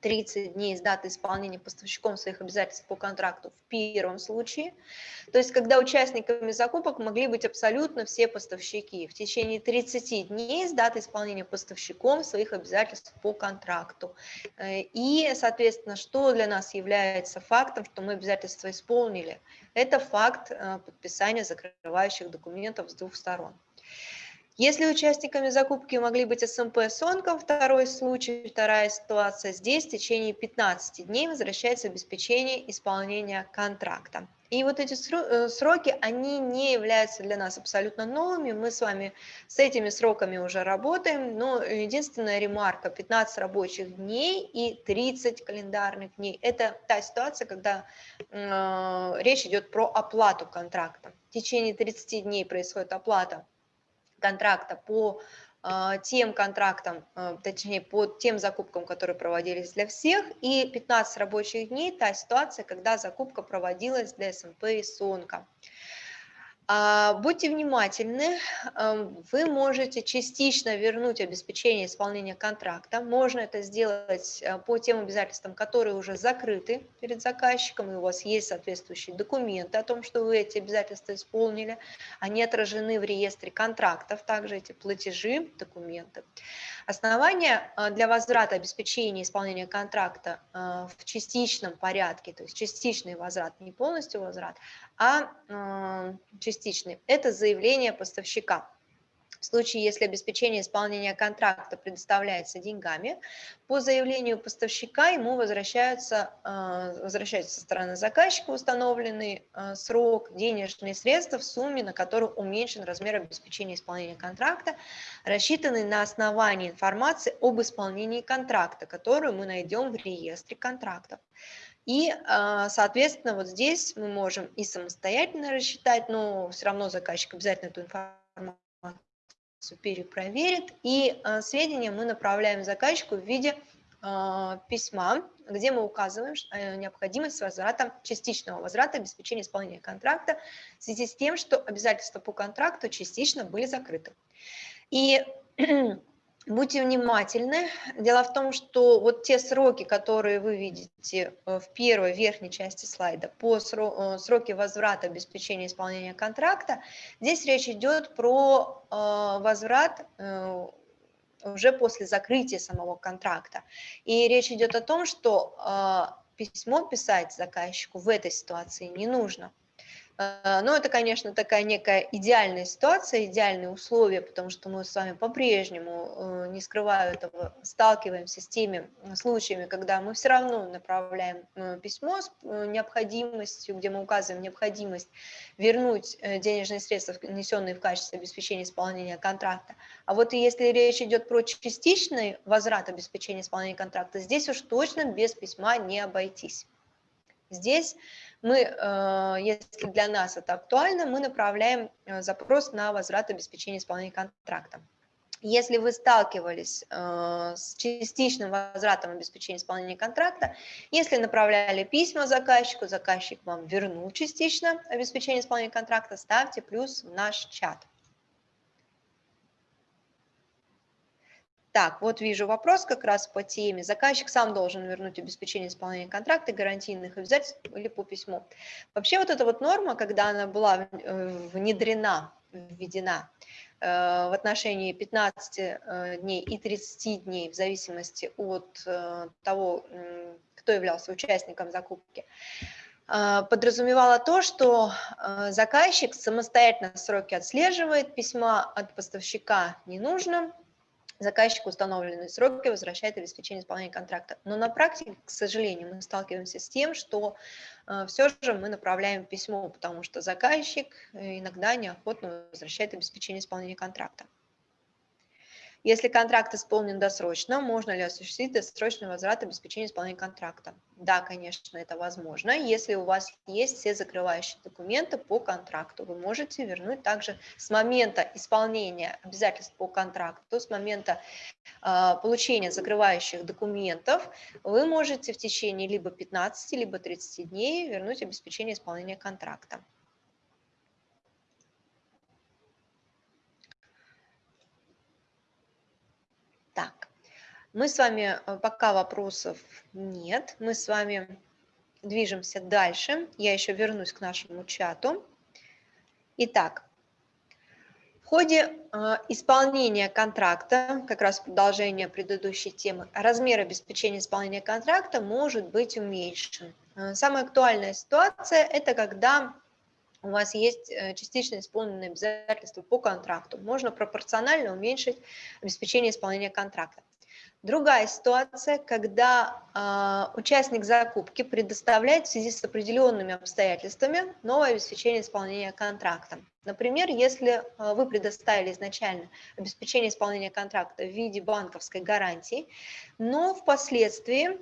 30 дней с даты исполнения поставщиком своих обязательств по контракту в первом случае. То есть, когда участниками закупок могли быть абсолютно все поставщики в течение 30 дней с даты исполнения поставщиком своих обязательств по контракту. Э, и, соответственно, что для нас является фактом, что мы обязательства исполнили? Это факт э, подписания закрывающих документов с двух сторон. Если участниками закупки могли быть СМП Сонком, второй случай, вторая ситуация, здесь в течение 15 дней возвращается обеспечение исполнения контракта. И вот эти э, сроки, они не являются для нас абсолютно новыми, мы с вами с этими сроками уже работаем, но единственная ремарка, 15 рабочих дней и 30 календарных дней, это та ситуация, когда э, речь идет про оплату контракта. В течение 30 дней происходит оплата контракта по а, тем контрактам, а, точнее, по тем закупкам, которые проводились для всех, и 15 рабочих дней – та ситуация, когда закупка проводилась для СМП и СОНКа. А, будьте внимательны, вы можете частично вернуть обеспечение исполнения контракта. Можно это сделать э, по тем обязательствам, которые уже закрыты перед заказчиком, и у вас есть соответствующие документы о том, что вы эти обязательства исполнили. Они отражены в реестре контрактов, также эти платежи, документы. Основания э, для возврата обеспечения исполнения контракта э, в частичном порядке, то есть частичный возврат, не полностью возврат, а частичный. Это заявление поставщика. В случае, если обеспечение исполнения контракта предоставляется деньгами, по заявлению поставщика ему возвращаются, э, возвращаются со стороны заказчика установленный э, срок, денежные средства в сумме, на которую уменьшен размер обеспечения исполнения контракта, рассчитанный на основании информации об исполнении контракта, которую мы найдем в реестре контрактов. И, а, соответственно, вот здесь мы можем и самостоятельно рассчитать, но все равно заказчик обязательно эту информацию перепроверит. И а, сведения мы направляем заказчику в виде а, письма, где мы указываем э, необходимость возврата, частичного возврата обеспечения исполнения контракта в связи с тем, что обязательства по контракту частично были закрыты. И Будьте внимательны. Дело в том, что вот те сроки, которые вы видите э, в первой верхней части слайда по э, сроки возврата обеспечения исполнения контракта, здесь речь идет про э, возврат уже после закрытия самого контракта. И речь идет о том, что письмо писать заказчику в этой ситуации не нужно. А, Но ну, это, конечно, такая некая идеальная ситуация, идеальные условия, потому что мы с вами по-прежнему, э, не скрываю этого, сталкиваемся с теми случаями, когда мы все равно направляем э, письмо с э, необходимостью, где мы указываем необходимость вернуть денежные средства, внесенные в качестве обеспечения исполнения контракта. А вот если речь идет про частичный возврат обеспечения исполнения контракта, здесь уж точно без письма не обойтись. Здесь мы, э, если для нас это актуально, мы направляем э, запрос на возврат обеспечения исполнения контракта. Если вы сталкивались э, с частичным возвратом обеспечения исполнения контракта, если направляли письма заказчику, заказчик вам вернул частично обеспечение исполнения контракта, ставьте плюс в наш чат. Так, вот вижу вопрос как раз по теме. Заказчик сам должен вернуть обеспечение исполнения контракта, гарантийных обязательств или по письму. Вообще вот эта вот норма, когда она была э, внедрена, введена э, в отношении 15 э, дней и 30 дней в зависимости от того, кто являлся участником закупки, подразумевала то, что заказчик самостоятельно сроки отслеживает, письма от поставщика не нужно, заказчику установленные сроки возвращает обеспечение исполнения контракта. Но на практике, к сожалению, мы сталкиваемся с тем, что э, все же мы направляем письмо, потому что заказчик э, иногда неохотно возвращает обеспечение исполнения контракта. Если контракт исполнен досрочно, можно ли осуществить досрочный возврат обеспечения исполнения контракта? Да, конечно, это возможно. Если у вас есть все закрывающие документы по контракту, вы можете вернуть также с момента исполнения обязательств по контракту, с момента э, получения закрывающих документов, вы можете в течение либо 15, либо 30 дней вернуть обеспечение исполнения контракта. Так, мы с вами, э, пока вопросов нет, мы с вами движемся дальше. Я еще вернусь к нашему чату. Итак, в ходе э, исполнения контракта, как раз продолжение предыдущей темы, размер обеспечения исполнения контракта может быть уменьшен. Э, самая актуальная ситуация – это когда у вас есть э, частично исполненные обязательства по контракту. Можно пропорционально уменьшить обеспечение исполнения контракта. Другая ситуация, когда э, участник закупки предоставляет в связи с определенными обстоятельствами новое обеспечение исполнения контракта. Например, если э, вы предоставили изначально обеспечение исполнения контракта в виде банковской гарантии, но впоследствии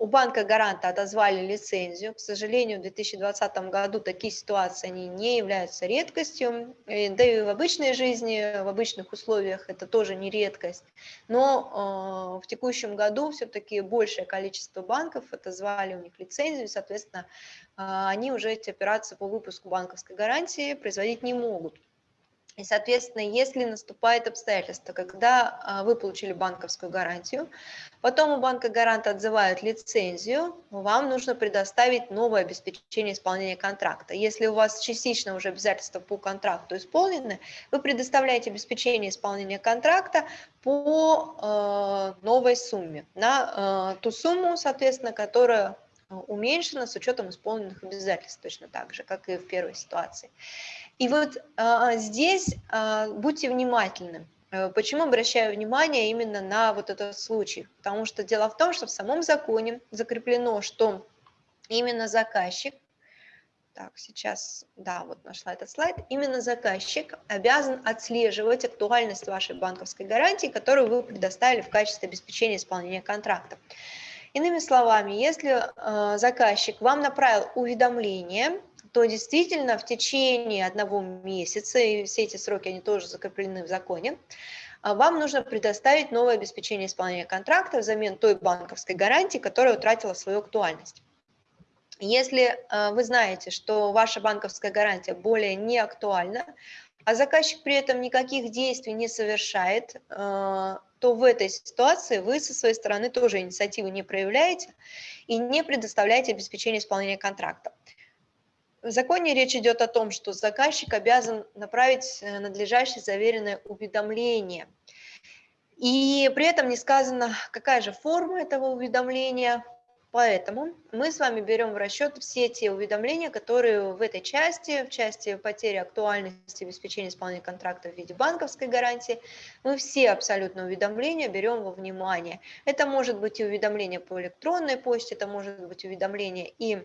у банка гаранта отозвали лицензию. К сожалению, в 2020 году такие ситуации они не являются редкостью. Да и в обычной жизни, в обычных условиях это тоже не редкость. Но э, в текущем году все-таки большее количество банков отозвали у них лицензию, и, соответственно, э, они уже эти операции по выпуску банковской гарантии производить не могут. И, соответственно, если наступает обстоятельство, когда а, вы получили банковскую гарантию, потом у банка гаранта отзывают лицензию, вам нужно предоставить новое обеспечение исполнения контракта. Если у вас частично уже обязательства по контракту исполнены, вы предоставляете обеспечение исполнения контракта по э, новой сумме, на э, ту сумму, соответственно, которая уменьшена с учетом исполненных обязательств, точно так же, как и в первой ситуации. И вот а, здесь а, будьте внимательны. Э, почему обращаю внимание именно на вот этот случай? Потому что дело в том, что в самом законе закреплено, что именно заказчик, так, сейчас, да, вот нашла этот слайд, именно заказчик обязан отслеживать актуальность вашей банковской гарантии, которую вы предоставили в качестве обеспечения исполнения контракта. Иными словами, если э, заказчик вам направил уведомление то действительно в течение одного месяца, и все эти сроки, они тоже закреплены в законе, а, вам нужно предоставить новое обеспечение исполнения контракта взамен той банковской гарантии, которая утратила свою актуальность. Если а, вы знаете, что ваша банковская гарантия более не актуальна, а заказчик при этом никаких действий не совершает, а, то в этой ситуации вы со своей стороны тоже инициативы не проявляете и не предоставляете обеспечение исполнения контракта. В законе речь идет о том, что заказчик обязан направить э, надлежащее заверенное уведомление. И при этом не сказано, какая же форма этого уведомления. Поэтому мы с вами берем в расчет все те уведомления, которые в этой части, в части потери актуальности обеспечения исполнения контракта в виде банковской гарантии, мы все абсолютно уведомления берем во внимание. Это может быть и уведомление по электронной почте, это может быть уведомление и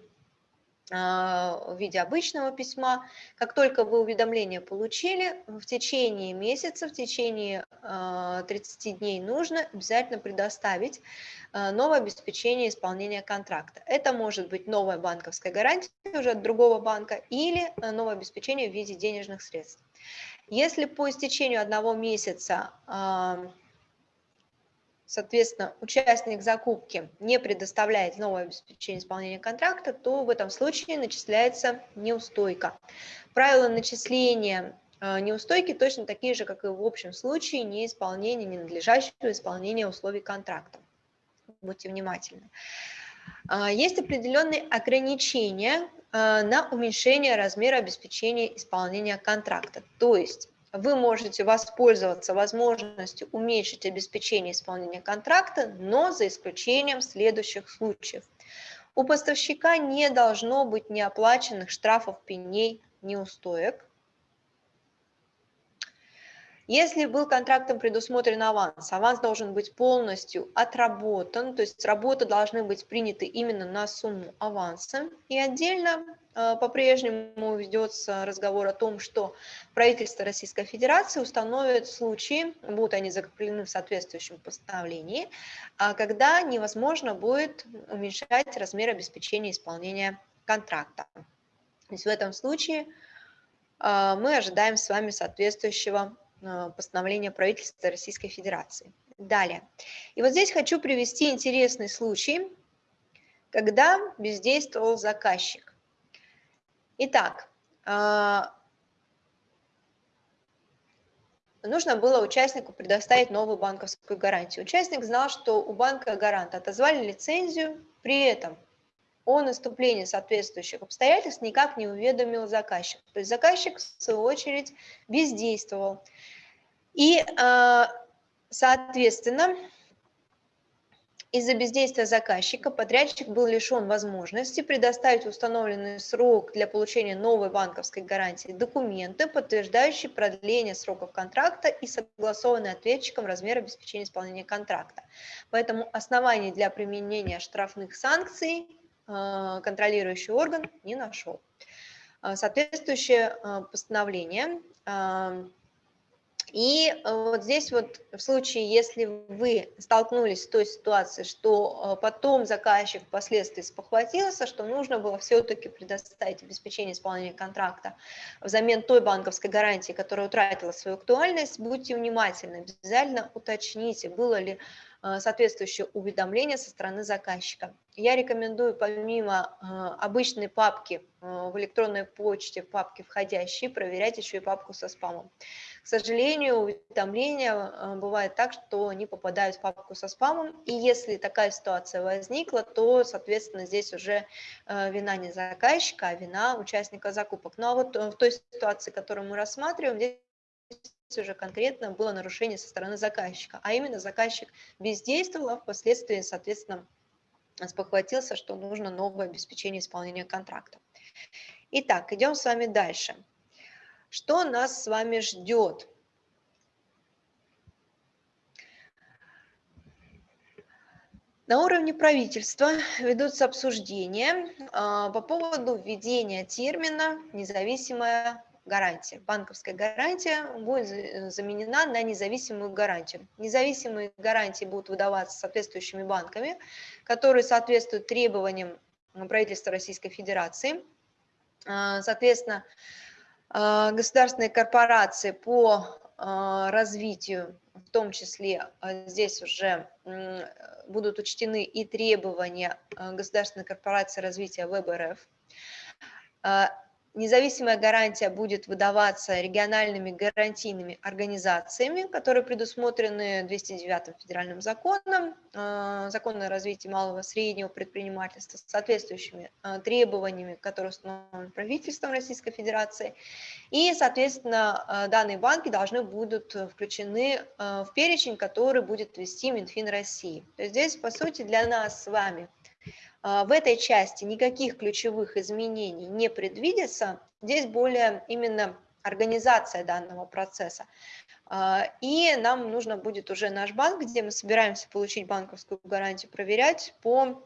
в виде обычного письма. Как только вы уведомление получили, в течение месяца, в течение 30 а, дней нужно обязательно предоставить а, новое обеспечение исполнения контракта. Это может быть новая банковская гарантия уже от другого банка или новое обеспечение в виде денежных средств. Если по истечению одного месяца соответственно, участник закупки не предоставляет новое обеспечение исполнения контракта, то в этом случае начисляется неустойка. Правила начисления неустойки точно такие же, как и в общем случае неисполнения, ненадлежащего исполнения условий контракта. Будьте внимательны. Есть определенные ограничения на уменьшение размера обеспечения исполнения контракта. То есть вы можете воспользоваться возможностью уменьшить обеспечение исполнения контракта, но за исключением следующих случаев. У поставщика не должно быть неоплаченных штрафов, пеней, неустоек. Если был контрактом предусмотрен аванс, аванс должен быть полностью отработан, то есть работы должны быть приняты именно на сумму аванса. И отдельно э, по-прежнему ведется разговор о том, что правительство Российской Федерации установит случаи, будут они закреплены в соответствующем постановлении, а когда невозможно будет уменьшать размер обеспечения исполнения контракта. То есть в этом случае э, мы ожидаем с вами соответствующего Э, постановления правительства Российской Федерации. Далее. И вот здесь хочу привести интересный случай, когда бездействовал заказчик. Итак, э, нужно было участнику предоставить новую банковскую гарантию. Участник знал, что у банка гаранта отозвали лицензию, при этом о наступлении соответствующих обстоятельств никак не уведомил заказчик. То есть заказчик, в свою очередь, бездействовал. И, а, соответственно, из-за бездействия заказчика подрядчик был лишен возможности предоставить установленный срок для получения новой банковской гарантии документы, подтверждающие продление сроков контракта и согласованный ответчиком размер обеспечения исполнения контракта. Поэтому оснований для применения штрафных санкций а, контролирующий орган не нашел. А, соответствующее постановление и э, вот здесь вот в случае, если вы столкнулись с той ситуацией, что э, потом заказчик впоследствии спохватился, что нужно было все-таки предоставить обеспечение исполнения контракта взамен той банковской гарантии, которая утратила свою актуальность, будьте внимательны, обязательно уточните, было ли э, соответствующее уведомление со стороны заказчика. Я рекомендую помимо обычной папки в электронной почте, в папке входящие, проверять еще и папку со спамом. К сожалению, уведомления э, бывает так, что они попадают в папку со спамом, и если такая ситуация возникла, то, соответственно, здесь уже э, вина не заказчика, а вина участника закупок. Ну а вот э, в той ситуации, которую мы рассматриваем, здесь уже конкретно было нарушение со стороны заказчика, а именно заказчик бездействовал, а впоследствии, соответственно, спохватился, что нужно новое обеспечение исполнения контракта. Итак, идем с вами дальше. Что нас с вами ждет? На уровне правительства ведутся обсуждения а, по поводу введения термина «независимая гарантия». Банковская гарантия будет заменена на независимую гарантию. Независимые гарантии будут выдаваться соответствующими банками, которые соответствуют требованиям правительства Российской Федерации. А, соответственно, государственные корпорации по а, развитию, в том числе а, здесь уже будут учтены и требования государственной корпорации развития ВБРФ. Независимая гарантия будет выдаваться региональными гарантийными организациями, которые предусмотрены 209 федеральным законом, э, закон о развитии малого и среднего предпринимательства, с соответствующими э, требованиями, которые установлены правительством Российской Федерации. И, соответственно, э, данные банки должны будут включены в перечень, который будет вести Минфин России. То есть здесь, по сути, для нас с вами в этой части никаких ключевых изменений не предвидится. Здесь более именно организация данного процесса. А, и нам нужно будет уже наш банк, где мы собираемся получить банковскую гарантию, проверять по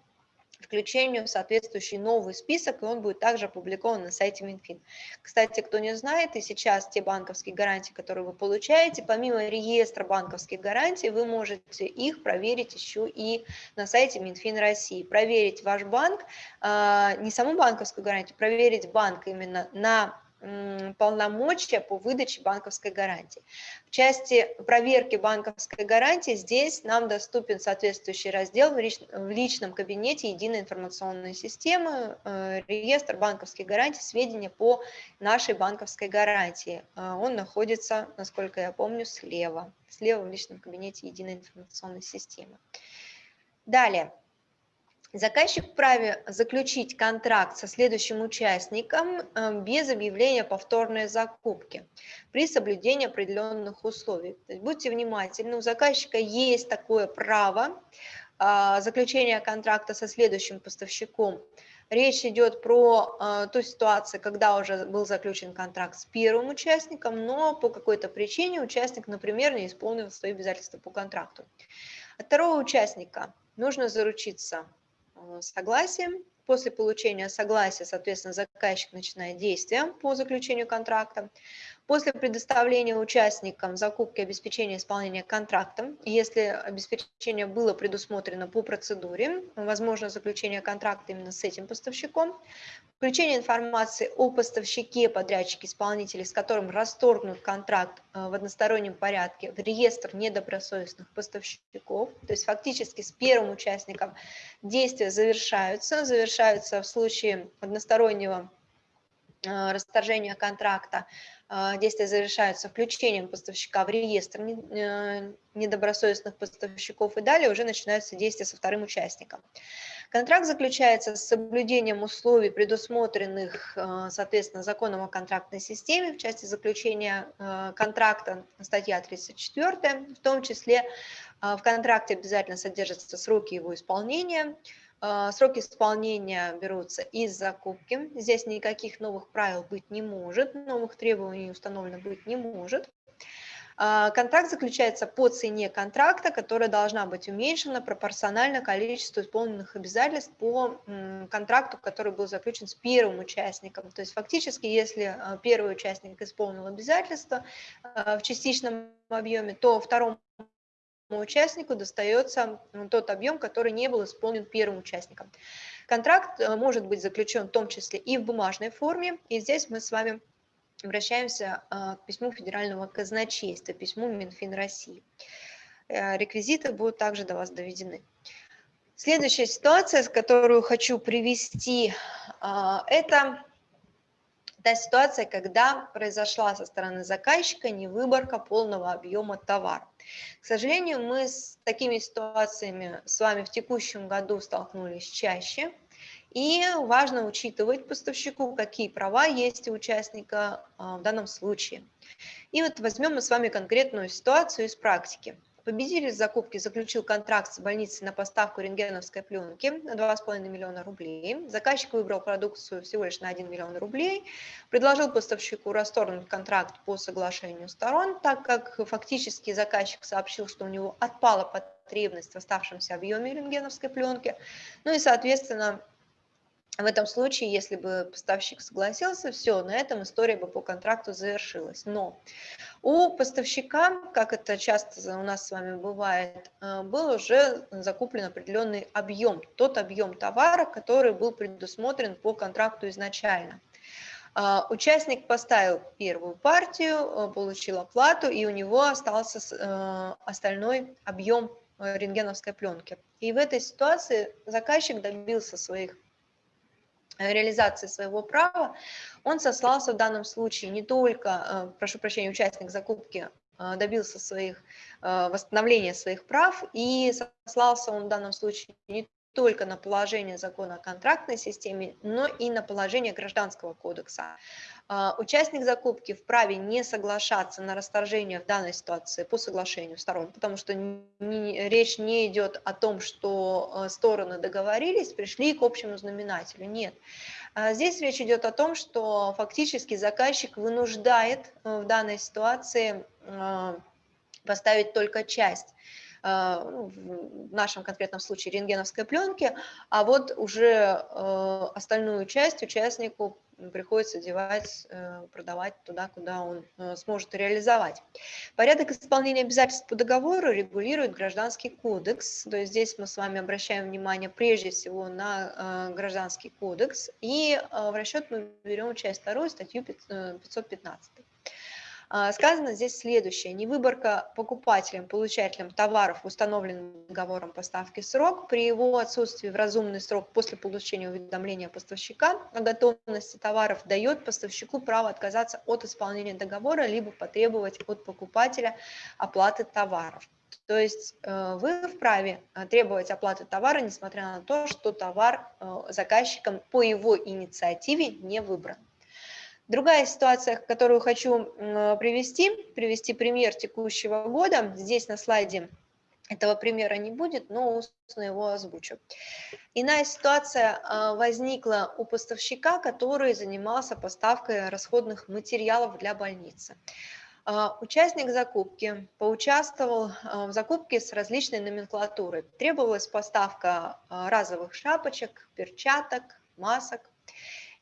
включению в соответствующий новый список, и он будет также опубликован на сайте Минфин. Кстати, кто не знает, и сейчас те банковские гарантии, которые вы получаете, помимо реестра банковских гарантий, вы можете их проверить еще и на сайте Минфин России. Проверить ваш банк, а, не саму банковскую гарантию, проверить банк именно на полномочия по выдаче банковской гарантии. В части проверки банковской гарантии здесь нам доступен соответствующий раздел в личном кабинете единой информационной системы, э, реестр банковских гарантий, сведения по нашей банковской гарантии. Э, он находится, насколько я помню, слева, слева в личном кабинете единой информационной системы. Далее. Заказчик вправе заключить контракт со следующим участником э, без объявления повторной закупки при соблюдении определенных условий. То есть будьте внимательны, у заказчика есть такое право а, заключения контракта со следующим поставщиком. Речь идет про э, ту ситуацию, когда уже был заключен контракт с первым участником, но по какой-то причине участник, например, не исполнил свои обязательства по контракту. От второго участника нужно заручиться Э, согласием. После получения согласия, соответственно, заказчик начинает действия по заключению контракта. После предоставления участникам закупки обеспечения исполнения контракта, если обеспечение было предусмотрено по процедуре, возможно заключение контракта именно с этим поставщиком, включение информации о поставщике, подрядчике, исполнителе, с которым расторгнут контракт э, в одностороннем порядке в реестр недобросовестных поставщиков, то есть фактически с первым участником действия завершаются, завершаются в случае одностороннего э, расторжения контракта, действия завершаются включением поставщика в реестр э, недобросовестных поставщиков, и далее уже начинаются действия со вторым участником. Контракт заключается с соблюдением условий, предусмотренных, э, соответственно, законом о контрактной системе, в части заключения э, контракта, статья 34, в том числе в контракте обязательно содержатся сроки его исполнения, а, сроки исполнения берутся из закупки. Здесь никаких новых правил быть не может, новых требований установлено быть не может. А, контракт заключается по цене контракта, которая должна быть уменьшена пропорционально количеству исполненных обязательств по контракту, который был заключен с первым участником. То есть фактически, если а, первый участник исполнил обязательства в частичном объеме, то второму участнику достается тот объем, который не был исполнен первым участником. Контракт э, может быть заключен в том числе и в бумажной форме, и здесь мы с вами обращаемся э, к письму Федерального казначейства, письму Минфин России. Э, реквизиты будут также до вас доведены. Следующая ситуация, которую хочу привести, это та ситуация, когда произошла со стороны заказчика невыборка полного объема товара. К сожалению, мы с такими ситуациями с вами в текущем году столкнулись чаще, и важно учитывать поставщику, какие права есть у участника а, в данном случае. И вот возьмем мы с вами конкретную ситуацию из практики. Победитель закупки заключил контракт с больницей на поставку рентгеновской пленки на 2,5 миллиона рублей. Заказчик выбрал продукцию всего лишь на 1 миллион рублей, предложил поставщику расторгнуть контракт по соглашению сторон, так как фактически заказчик сообщил, что у него отпала потребность в оставшемся объеме рентгеновской пленки, ну и, соответственно, в этом случае, если бы поставщик согласился, все, на этом история бы по контракту завершилась. Но у поставщика, как это часто у нас с вами бывает, э, был уже закуплен определенный объем, тот объем товара, который был предусмотрен по контракту изначально. А, участник поставил первую партию, э, получил оплату, и у него остался э, остальной объем рентгеновской пленки. И в этой ситуации заказчик добился своих реализации своего права, он сослался в данном случае не только, э, прошу прощения, участник закупки э, добился своих, э, восстановления своих прав, и сослался он в данном случае не только на положение закона о контрактной системе, но и на положение Гражданского кодекса. А, участник закупки вправе не соглашаться на расторжение в данной ситуации по соглашению сторон, потому что не, речь не идет о том, что э, стороны договорились, пришли к общему знаменателю. Нет. А здесь речь идет о том, что фактически заказчик вынуждает э, в данной ситуации э, поставить только часть в нашем конкретном случае рентгеновской пленки, а вот уже остальную часть участнику приходится девать, э, продавать туда, куда он э, сможет реализовать. Порядок исполнения обязательств по договору регулирует Гражданский кодекс, то есть здесь мы с вами обращаем внимание прежде всего на э, Гражданский кодекс, и в расчет мы берем часть вторую, статью 515. А, сказано здесь следующее. Невыборка покупателем, получателем товаров, установленным договором поставки срок, при его отсутствии в разумный срок после получения уведомления поставщика о готовности товаров дает поставщику право отказаться от исполнения договора, либо потребовать от покупателя оплаты товаров. То есть э, вы вправе э, требовать оплаты товара, несмотря на то, что товар э, заказчиком по его инициативе не выбран. Другая ситуация, которую хочу привести, привести пример текущего года. Здесь на слайде этого примера не будет, но устно его озвучу. Иная ситуация а, возникла у поставщика, который занимался поставкой расходных материалов для больницы. А, участник закупки поучаствовал а, в закупке с различной номенклатурой. Требовалась поставка разовых шапочек, перчаток, масок.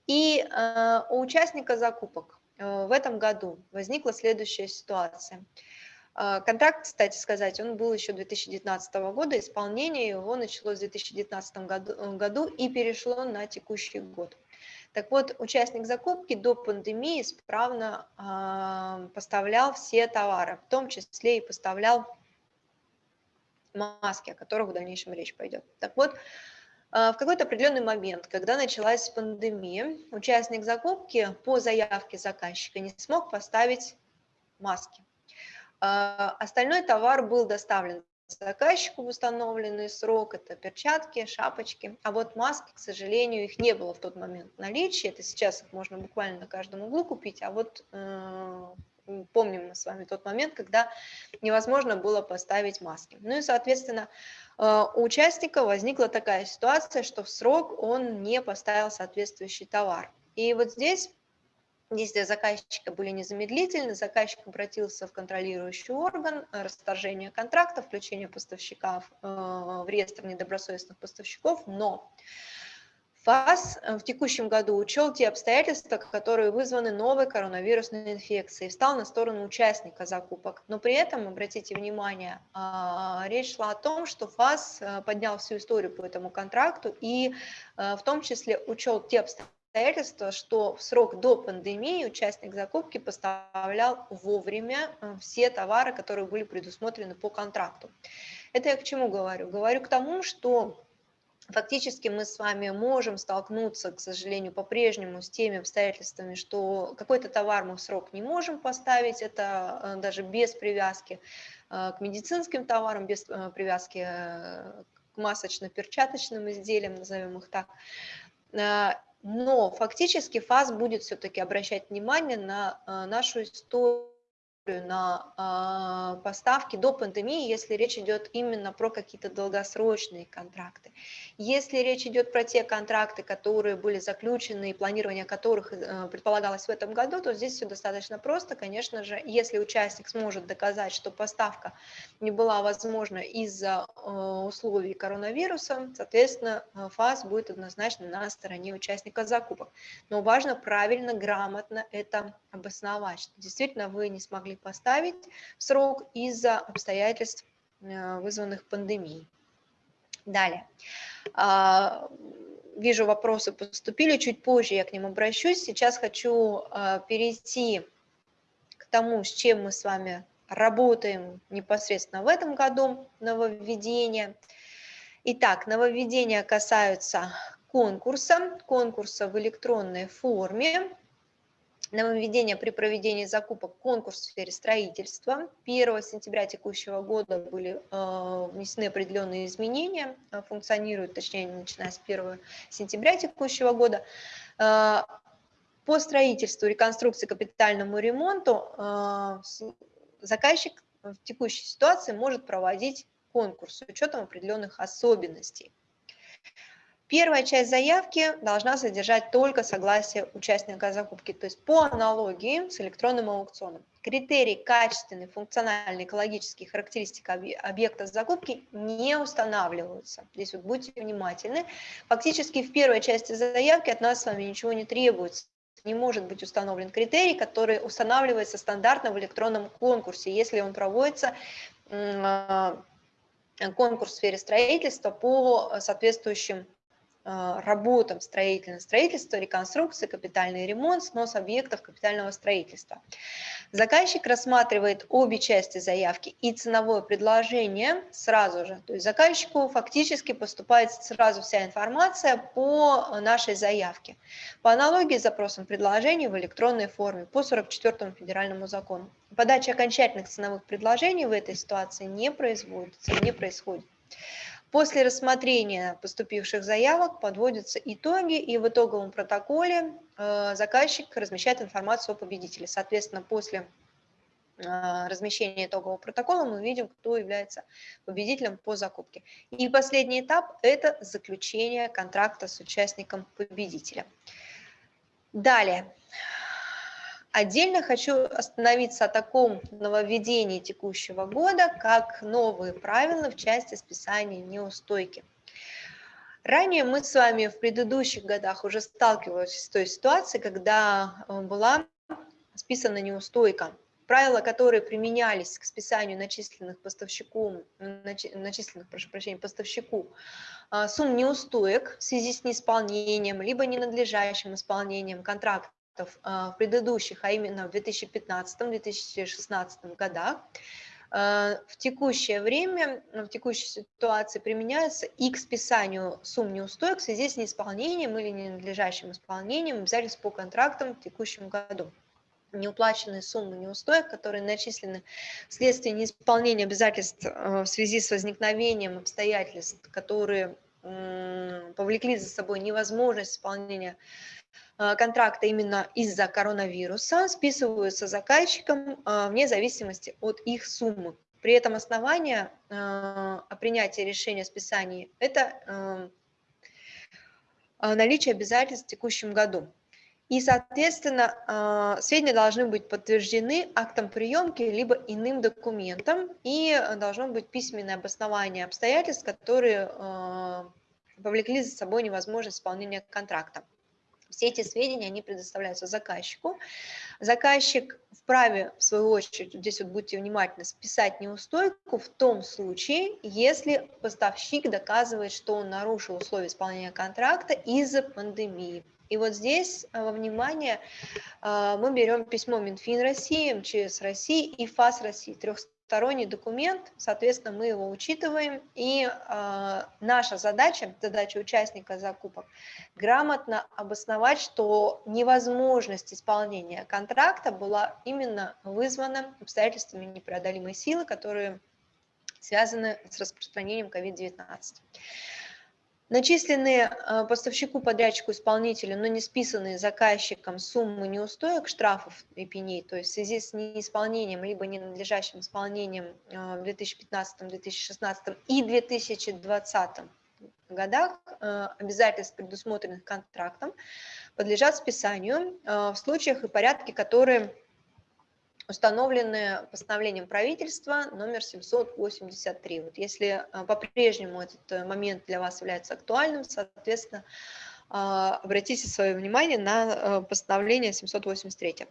И э, у участника закупок э, в этом году возникла следующая ситуация. Э, контракт, кстати сказать, он был еще 2019 года, исполнение его началось в 2019 году, году и перешло на текущий год. Так вот, участник закупки до пандемии исправно э, поставлял все товары, в том числе и поставлял маски, о которых в дальнейшем речь пойдет. Так вот, в какой-то определенный момент, когда началась пандемия, участник закупки по заявке заказчика не смог поставить маски. А, остальной товар был доставлен заказчику в установленный срок, это перчатки, шапочки, а вот маски, к сожалению, их не было в тот момент в наличии, это сейчас их можно буквально на каждом углу купить, а вот э, помним мы с вами тот момент, когда невозможно было поставить маски. Ну и, соответственно, э, у участника возникла такая ситуация, что в срок он не поставил соответствующий товар. И вот здесь Действия заказчика были незамедлительны, заказчик обратился в контролирующий орган, расторжение контракта, включение поставщиков э, в реестр недобросовестных поставщиков, но ФАС э, в текущем году учел те обстоятельства, которые вызваны новой коронавирусной инфекцией, встал на сторону участника закупок. Но при этом, обратите внимание, а, речь шла о том, что ФАС э, поднял всю историю по этому контракту и э, в том числе учел те обстоятельства, что в срок до пандемии участник закупки поставлял вовремя все товары, которые были предусмотрены по контракту. Это я к чему говорю? Говорю к тому, что фактически мы с вами можем столкнуться, к сожалению, по-прежнему с теми обстоятельствами, что какой-то товар мы в срок не можем поставить, это э, даже без привязки э, к медицинским товарам, без э, привязки к масочно-перчаточным изделиям, назовем их так. Но фактически ФАС будет все-таки обращать внимание на нашу историю на а, поставки до пандемии, если речь идет именно про какие-то долгосрочные контракты. Если речь идет про те контракты, которые были заключены и планирование которых э, предполагалось в этом году, то здесь все достаточно просто. Конечно же, если участник сможет доказать, что поставка не была возможна из-за э, условий коронавируса, соответственно, э, ФАС будет однозначно на стороне участника закупок. Но важно правильно, грамотно это обосновать, что действительно вы не смогли поставить срок из-за обстоятельств, э, вызванных пандемией. Далее. А, вижу, вопросы поступили, чуть позже я к ним обращусь. Сейчас хочу э, перейти к тому, с чем мы с вами работаем непосредственно в этом году, нововведения. Итак, нововведения касаются конкурса, конкурса в электронной форме нововведения при проведении закупок конкурс в сфере строительства. 1 сентября текущего года были э, внесены определенные изменения, э, функционируют, точнее, начиная с 1 сентября текущего года. Э, по строительству, реконструкции, капитальному ремонту заказчик в текущей ситуации может проводить конкурс с учетом определенных особенностей. Первая часть заявки должна содержать только согласие участника закупки, то есть по аналогии с электронным аукционом. Критерий качественной, функциональной, экологической характеристики объекта закупки не устанавливаются. Здесь вот будьте внимательны. Фактически в первой части заявки от нас с вами ничего не требуется. Не может быть установлен критерий, который устанавливается стандартно в электронном конкурсе, если он проводится а, конкурс в сфере строительства по соответствующим а, работам строительного строительства, реконструкции, капитальный ремонт, снос объектов капитального строительства. Заказчик рассматривает обе части заявки и ценовое предложение сразу же. То есть заказчику фактически поступает сразу вся информация по нашей заявке. По аналогии с запросом предложений в электронной форме по 44 федеральному закону. Подача окончательных ценовых предложений в этой ситуации не производится, не происходит. После рассмотрения поступивших заявок подводятся итоги, и в итоговом протоколе э, заказчик размещает информацию о победителе. Соответственно, после э, размещения итогового протокола мы видим, кто является победителем по закупке. И последний этап – это заключение контракта с участником победителя. Далее. Отдельно хочу остановиться о таком нововведении текущего года, как новые правила в части списания неустойки. Ранее мы с вами в предыдущих годах уже сталкивались с той ситуацией, когда э, была списана неустойка. Правила, которые применялись к списанию начисленных поставщику, начисленных, прошу прощения, поставщику э, сумм неустоек в связи с неисполнением, либо ненадлежащим исполнением контракта а, в предыдущих, а именно в 2015-2016 годах, а, в текущее время, в текущей ситуации применяются и к списанию сумм неустоек в связи с неисполнением или ненадлежащим исполнением обязательств по контрактам в текущем году. Неуплаченные суммы неустоек, которые начислены вследствие неисполнения обязательств а, в связи с возникновением обстоятельств, которые повлекли за собой невозможность исполнения контракта именно из-за коронавируса списываются заказчикам э, вне зависимости от их суммы. При этом основание э, о принятии решения о списании – это наличие обязательств в текущем году. И, соответственно, сведения должны быть подтверждены актом приемки либо иным документом, и должно быть письменное обоснование обстоятельств, которые повлекли за собой невозможность исполнения контракта. Все эти сведения, они предоставляются заказчику. Заказчик вправе, в свою очередь, здесь вот будьте внимательны, списать неустойку в том случае, если поставщик доказывает, что он нарушил условия исполнения контракта из-за пандемии. И вот здесь э, во внимание э, мы берем письмо Минфин России, МЧС России и ФАС России, трех сторонний документ, соответственно, мы его учитываем, и э, наша задача, задача участника закупок, грамотно обосновать, что невозможность исполнения контракта была именно вызвана обстоятельствами непреодолимой силы, которые связаны с распространением COVID-19. Начисленные э, поставщику, подрядчику, исполнителю, но не списанные заказчиком суммы неустоек, штрафов и пеней, то есть в связи с неисполнением либо ненадлежащим исполнением э, в 2015, 2016 и 2020 годах э, обязательств, предусмотренных контрактом, подлежат списанию в случаях и порядке, которые установлены постановлением правительства номер 783. Вот если а, по-прежнему этот э, момент для вас является актуальным, соответственно, обратите свое внимание на э, постановление 783.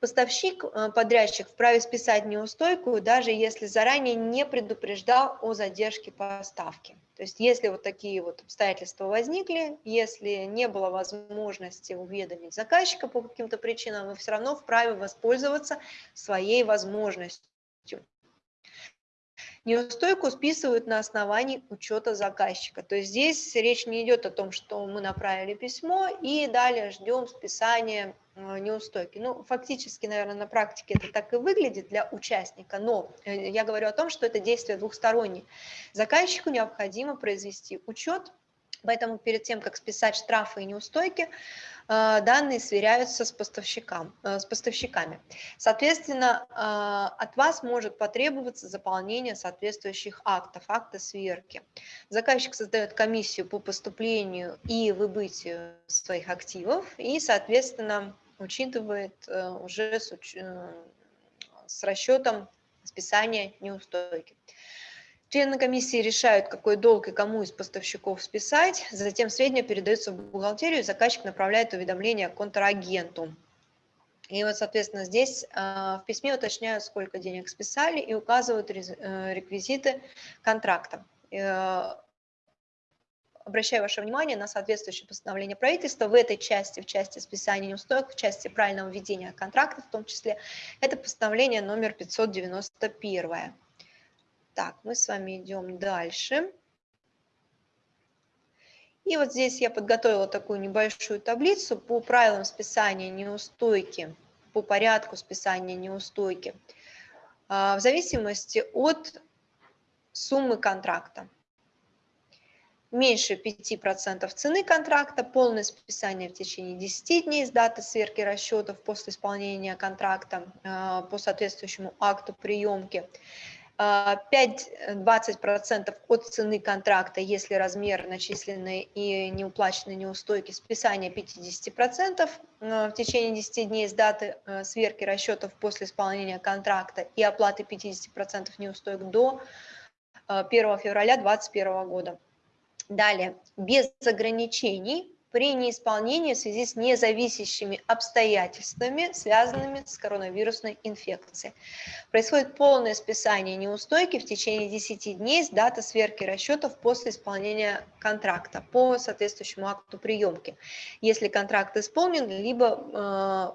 Поставщик, э, подрядчик вправе списать неустойку, даже если заранее не предупреждал о задержке поставки. То есть если вот такие вот обстоятельства возникли, если не было возможности уведомить заказчика по каким-то причинам, вы все равно вправе воспользоваться своей возможностью. Неустойку списывают на основании учета заказчика. То есть здесь речь не идет о том, что мы направили письмо и далее ждем списания э, неустойки. Ну, фактически, наверное, на практике это так и выглядит для участника, но э, я говорю о том, что это действие двухстороннее. Заказчику необходимо произвести учет Поэтому перед тем, как списать штрафы и неустойки, Э, данные сверяются с, поставщикам, э, с поставщиками. Соответственно, э, от вас может потребоваться заполнение соответствующих актов, акта сверки. Заказчик создает комиссию по поступлению и выбытию своих активов и, соответственно, учитывает уже с, с расчетом списания неустойки. Члены комиссии решают, какой долг и кому из поставщиков списать, затем сведения передаются в бухгалтерию, и заказчик направляет уведомление контрагенту. И вот, соответственно, здесь а, в письме уточняют, сколько денег списали и указывают э, реквизиты контракта. Э, обращаю ваше внимание на соответствующее постановление правительства в этой части, в части списания неустойок, в части правильного ведения контракта в том числе, это постановление номер 591. Так, мы с вами идем дальше. И вот здесь я подготовила такую небольшую таблицу по правилам списания неустойки, по порядку списания неустойки, а, в зависимости от суммы контракта. Меньше 5% цены контракта, полное списание в течение 10 дней с даты сверки расчетов после исполнения контракта а, по соответствующему акту приемки. 5-20% от цены контракта, если размер начисленной и неуплаченной неустойки, списание 50% э, в течение 10 дней с даты э, сверки расчетов после исполнения контракта и оплаты 50% неустоек до 1 э, февраля 2021 года. Далее, без ограничений при неисполнении в связи с независящими обстоятельствами, связанными с коронавирусной инфекцией. Происходит полное списание неустойки в течение 10 дней с даты сверки расчетов после исполнения контракта по соответствующему акту приемки. Если контракт исполнен, либо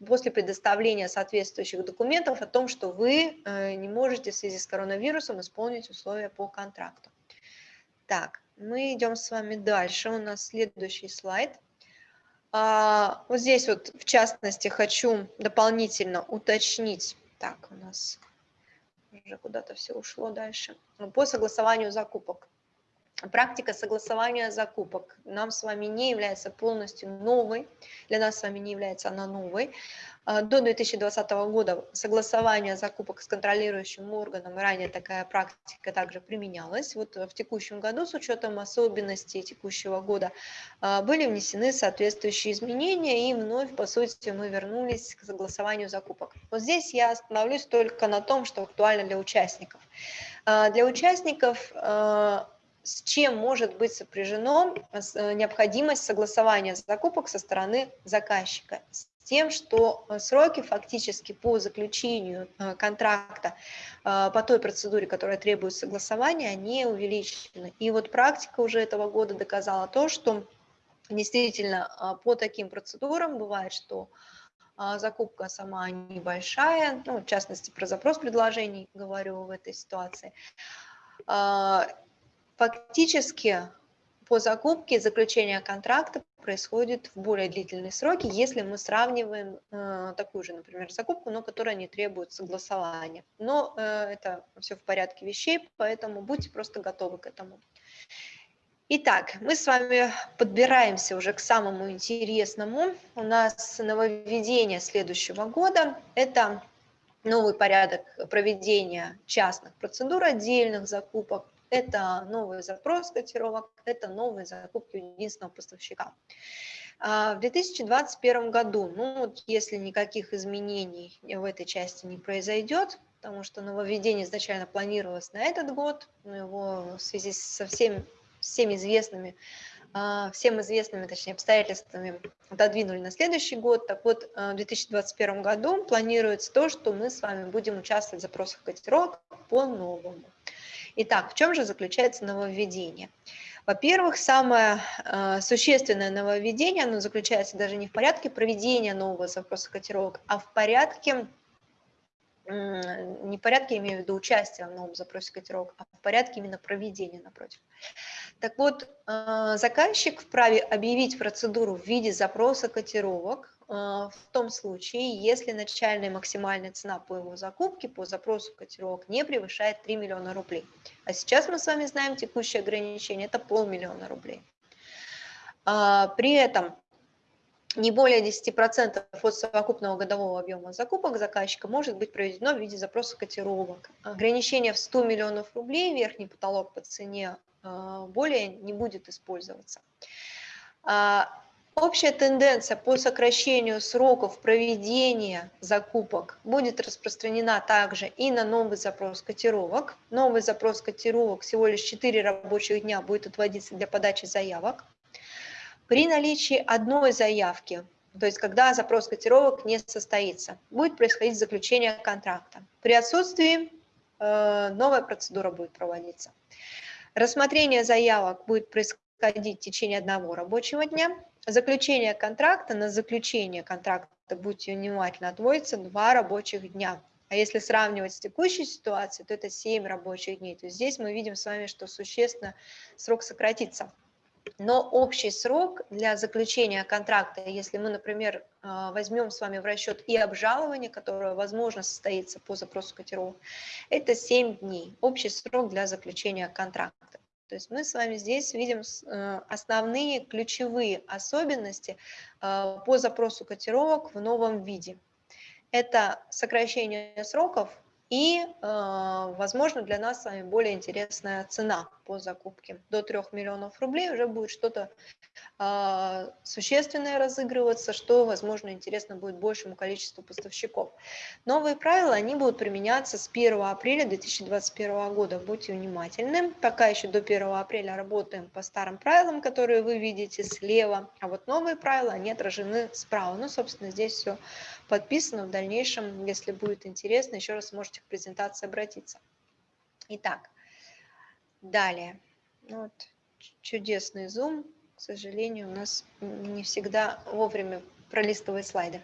э, после предоставления соответствующих документов о том, что вы э, не можете в связи с коронавирусом исполнить условия по контракту. Так, мы идем с вами дальше. У нас следующий слайд. А, вот здесь вот, в частности, хочу дополнительно уточнить. Так, у нас уже куда-то все ушло дальше. По согласованию закупок. Практика согласования закупок нам с вами не является полностью новой, для нас с вами не является она новой. А, до 2020 года согласование закупок с контролирующим органом, ранее такая практика также применялась. Вот в текущем году с учетом особенностей текущего года а, были внесены соответствующие изменения и вновь, по сути, мы вернулись к согласованию закупок. Вот здесь я остановлюсь только на том, что актуально для участников. А, для участников с чем может быть сопряжено э, необходимость согласования закупок со стороны заказчика, с тем, что э, сроки фактически по заключению э, контракта по той процедуре, которая требует согласования, они увеличены. И вот практика уже этого года доказала то, что действительно по таким процедурам бывает, что закупка сама небольшая, ну, в частности, про запрос предложений говорю в этой ситуации, Фактически по закупке заключение контракта происходит в более длительные сроки, если мы сравниваем э, такую же, например, закупку, но которая не требует согласования. Но э, это все в порядке вещей, поэтому будьте просто готовы к этому. Итак, мы с вами подбираемся уже к самому интересному. У нас нововведение следующего года – это новый порядок проведения частных процедур отдельных закупок это новый запрос котировок, это новые закупки единственного поставщика. А, в 2021 году, ну, если никаких изменений в этой части не произойдет, потому что нововведение изначально планировалось на этот год, но его в связи со всеми, всеми известными а, всем известными, точнее, обстоятельствами отодвинули на следующий год. Так вот, в 2021 году планируется то, что мы с вами будем участвовать в запросах котировок по-новому. Итак, в чем же заключается нововведение? Во-первых, самое э, существенное нововведение, оно заключается даже не в порядке проведения нового запроса котировок, а в порядке, э, не в порядке, я имею в виду участия в новом запросе котировок, а в порядке именно проведения напротив. Так вот, э, заказчик вправе объявить процедуру в виде запроса котировок в том случае, если начальная максимальная цена по его закупке по запросу котировок не превышает 3 миллиона рублей. А сейчас мы с вами знаем текущее ограничение – это полмиллиона рублей. При этом не более 10% от совокупного годового объема закупок заказчика может быть проведено в виде запроса котировок. Ограничение в 100 миллионов рублей, верхний потолок по цене, а, более не будет использоваться. Общая тенденция по сокращению сроков проведения закупок будет распространена также и на новый запрос котировок. Новый запрос котировок всего лишь 4 рабочих дня будет отводиться для подачи заявок. При наличии одной заявки, то есть когда запрос котировок не состоится, будет происходить заключение контракта. При отсутствии э, новая процедура будет проводиться. Рассмотрение заявок будет происходить в течение одного рабочего дня. Заключение контракта на заключение контракта, будьте внимательны, отводится два рабочих дня. А если сравнивать с текущей ситуацией, то это 7 рабочих дней. То есть здесь мы видим с вами, что существенно срок сократится. Но общий срок для заключения контракта, если мы, например, а, возьмем с вами в расчет и обжалование, которое, возможно, состоится по запросу котировок, это 7 дней, общий срок для заключения контракта. То есть мы с вами здесь видим э, основные ключевые особенности а, по запросу котировок в новом виде. Это сокращение сроков, и, а, возможно, для нас с вами более интересная цена по закупке. До 3 миллионов рублей уже будет что-то а, существенное разыгрываться, что, возможно, интересно будет большему количеству поставщиков. Новые правила, они будут применяться с 1 апреля 2021 года. Будьте внимательны. Пока еще до 1 апреля работаем по старым правилам, которые вы видите слева, а вот новые правила, они отражены справа. Ну, собственно, здесь все подписано. В дальнейшем, если будет интересно, еще раз можете к презентации обратиться. Итак, далее. Ну вот, чудесный зум. К сожалению, у нас не всегда вовремя пролистывает слайды.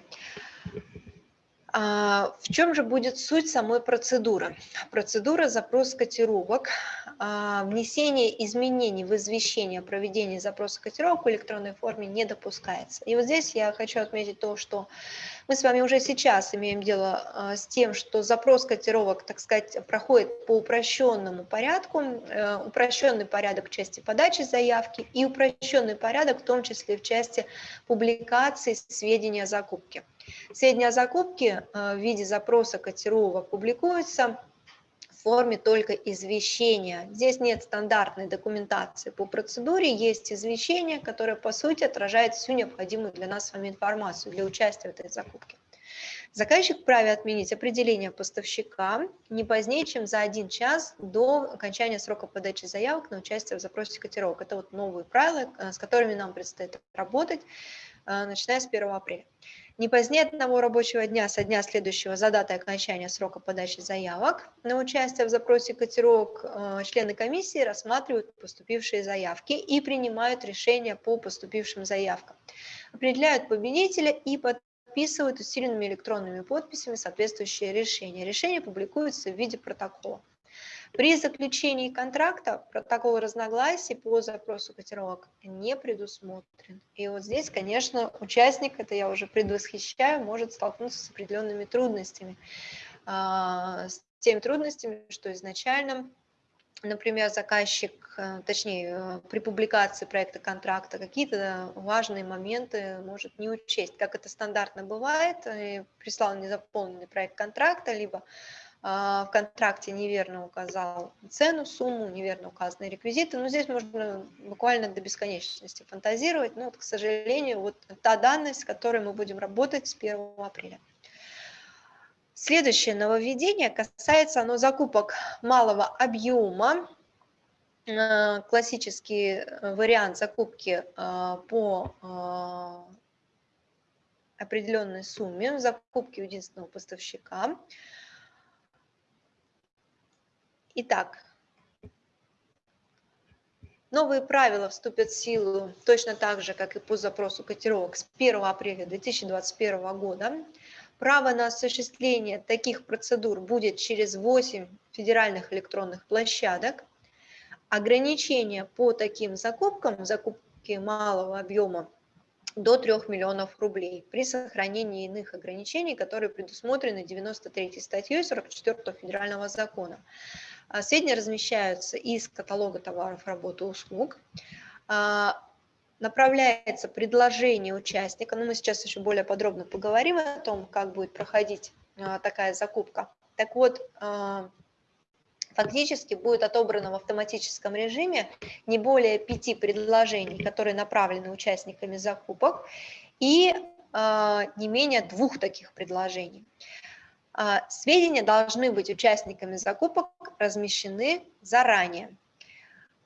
А, в чем же будет суть самой процедуры? Процедура запрос котировок, а, внесение изменений в извещение о проведении запроса котировок в электронной форме не допускается. И вот здесь я хочу отметить то, что мы с вами уже сейчас имеем дело а, с тем, что запрос котировок, так сказать, проходит по упрощенному порядку, э, упрощенный порядок в части подачи заявки и упрощенный порядок в том числе в части публикации сведений о закупке. Сведения о закупке э, в виде запроса котировок публикуются в форме только извещения. Здесь нет стандартной документации по процедуре, есть извещение, которое по сути отражает всю необходимую для нас с вами информацию для участия в этой закупке. Заказчик вправе отменить определение поставщика не позднее, чем за один час до окончания срока подачи заявок на участие в запросе котировок. Это вот новые правила, э, с которыми нам предстоит работать, э, начиная с 1 апреля. Не позднее одного рабочего дня со дня следующего за датой окончания срока подачи заявок на участие в запросе котировок э, члены комиссии рассматривают поступившие заявки и принимают решения по поступившим заявкам. Определяют победителя и подписывают усиленными электронными подписями соответствующие решения. Решения публикуются в виде протокола. При заключении контракта протокол разногласий по запросу котировок не предусмотрен. И вот здесь, конечно, участник, это я уже предвосхищаю, может столкнуться с определенными трудностями. А, с теми трудностями, что изначально например, заказчик, э, точнее, э, при публикации проекта контракта какие-то важные моменты может не учесть, как это стандартно бывает, прислал незаполненный проект контракта, либо в контракте неверно указал цену, сумму, неверно указаны реквизиты. Но здесь можно буквально до бесконечности фантазировать. Но, вот, к сожалению, вот та данность, с которой мы будем работать с 1 апреля. Следующее нововведение касается оно закупок малого объема. А, классический вариант закупки а, по определенной сумме, закупки единственного поставщика – Итак, новые правила вступят в силу точно так же, как и по запросу котировок с 1 апреля 2021 года. Право на осуществление таких процедур будет через 8 федеральных электронных площадок. Ограничения по таким закупкам, закупки малого объема, до 3 миллионов рублей при сохранении иных ограничений, которые предусмотрены 93 статьей 44 федерального закона. А, сведения размещаются из каталога товаров, работы, услуг. А, направляется предложение участника, но мы сейчас еще более подробно поговорим о том, как будет проходить а, такая закупка. Так вот, фактически будет отобрано в автоматическом режиме не более пяти предложений, которые направлены участниками закупок, и не менее двух таких предложений. Э, сведения должны быть участниками закупок размещены заранее.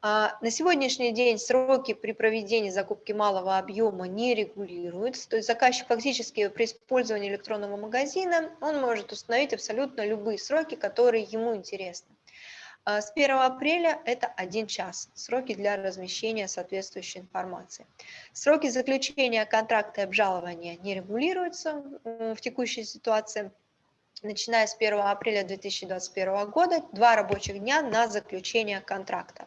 Э, на сегодняшний день сроки при проведении закупки малого объема не регулируются, то есть заказчик фактически при использовании электронного магазина он может установить абсолютно любые сроки, которые ему интересны. А, с 1 апреля это один час, сроки для размещения соответствующей информации. Сроки заключения контракта и обжалования не регулируются в текущей ситуации. Начиная с 1 апреля 2021 года, два рабочих дня на заключение контракта.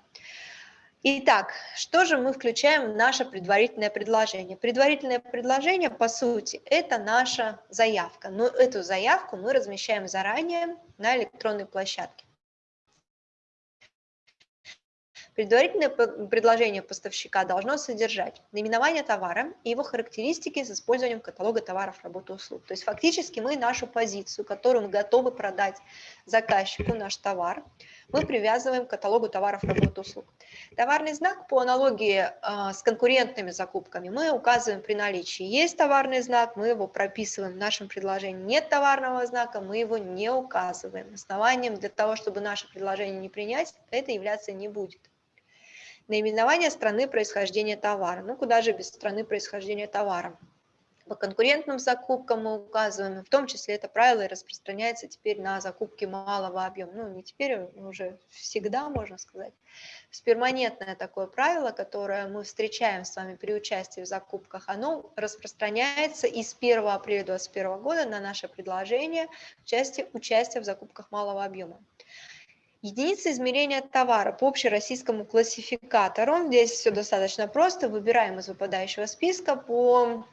Итак, что же мы включаем в наше предварительное предложение? Предварительное предложение, по сути, это наша заявка, но эту заявку мы размещаем заранее на электронной площадке. Предварительное предложение поставщика должно содержать наименование товара и его характеристики с использованием каталога товаров, работы, услуг. То есть фактически мы нашу позицию, которую мы готовы продать заказчику, наш товар, мы привязываем к каталогу товаров, работы, услуг. Товарный знак по аналогии э, с конкурентными закупками мы указываем при наличии. Есть товарный знак, мы его прописываем в нашем предложении. Нет товарного знака, мы его не указываем. Основанием для того, чтобы наше предложение не принять, это являться не будет. Наименование страны происхождения товара. Ну, куда же без страны происхождения товара? По конкурентным закупкам мы указываем, в том числе это правило распространяется теперь на закупки малого объема. Ну, не теперь, а уже всегда, можно сказать. Перманентное такое правило, которое мы встречаем с вами при участии в закупках, оно распространяется и с 1 апреля 2021 года на наше предложение в части участия в закупках малого объема. Единица измерения товара по общероссийскому классификатору. Здесь все достаточно просто. Выбираем из выпадающего списка по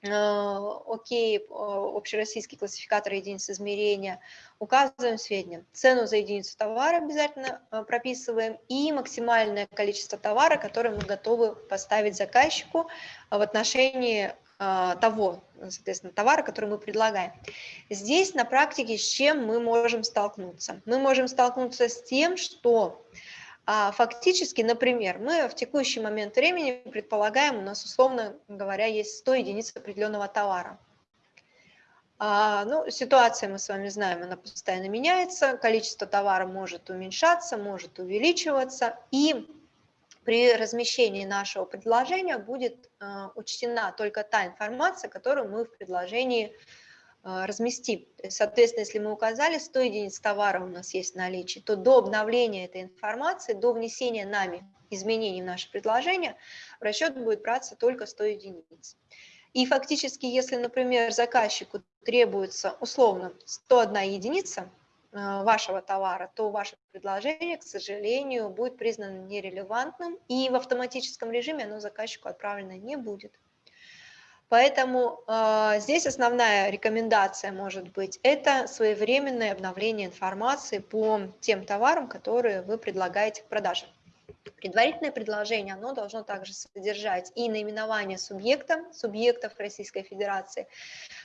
э, окей, общероссийский классификатор единиц измерения, указываем сведения. Цену за единицу товара обязательно э, прописываем и максимальное количество товара, которое мы готовы поставить заказчику в отношении того, соответственно, товара, который мы предлагаем. Здесь на практике с чем мы можем столкнуться? Мы можем столкнуться с тем, что а, фактически, например, мы в текущий момент времени предполагаем, у нас, условно говоря, есть 100 единиц определенного товара. А, ну, ситуация, мы с вами знаем, она постоянно меняется, количество товара может уменьшаться, может увеличиваться, и при размещении нашего предложения будет э, учтена только та информация, которую мы в предложении э, разместим. Соответственно, если мы указали 100 единиц товара у нас есть в наличии, то до обновления этой информации, до внесения нами изменений в наше предложение, в расчет будет браться только 100 единиц. И фактически, если, например, заказчику требуется условно 101 единица, вашего товара, то ваше предложение, к сожалению, будет признано нерелевантным, и в автоматическом режиме оно заказчику отправлено не будет. Поэтому э, здесь основная рекомендация может быть это своевременное обновление информации по тем товарам, которые вы предлагаете к продаже. Предварительное предложение, оно должно также содержать и наименование субъекта, субъектов Российской Федерации,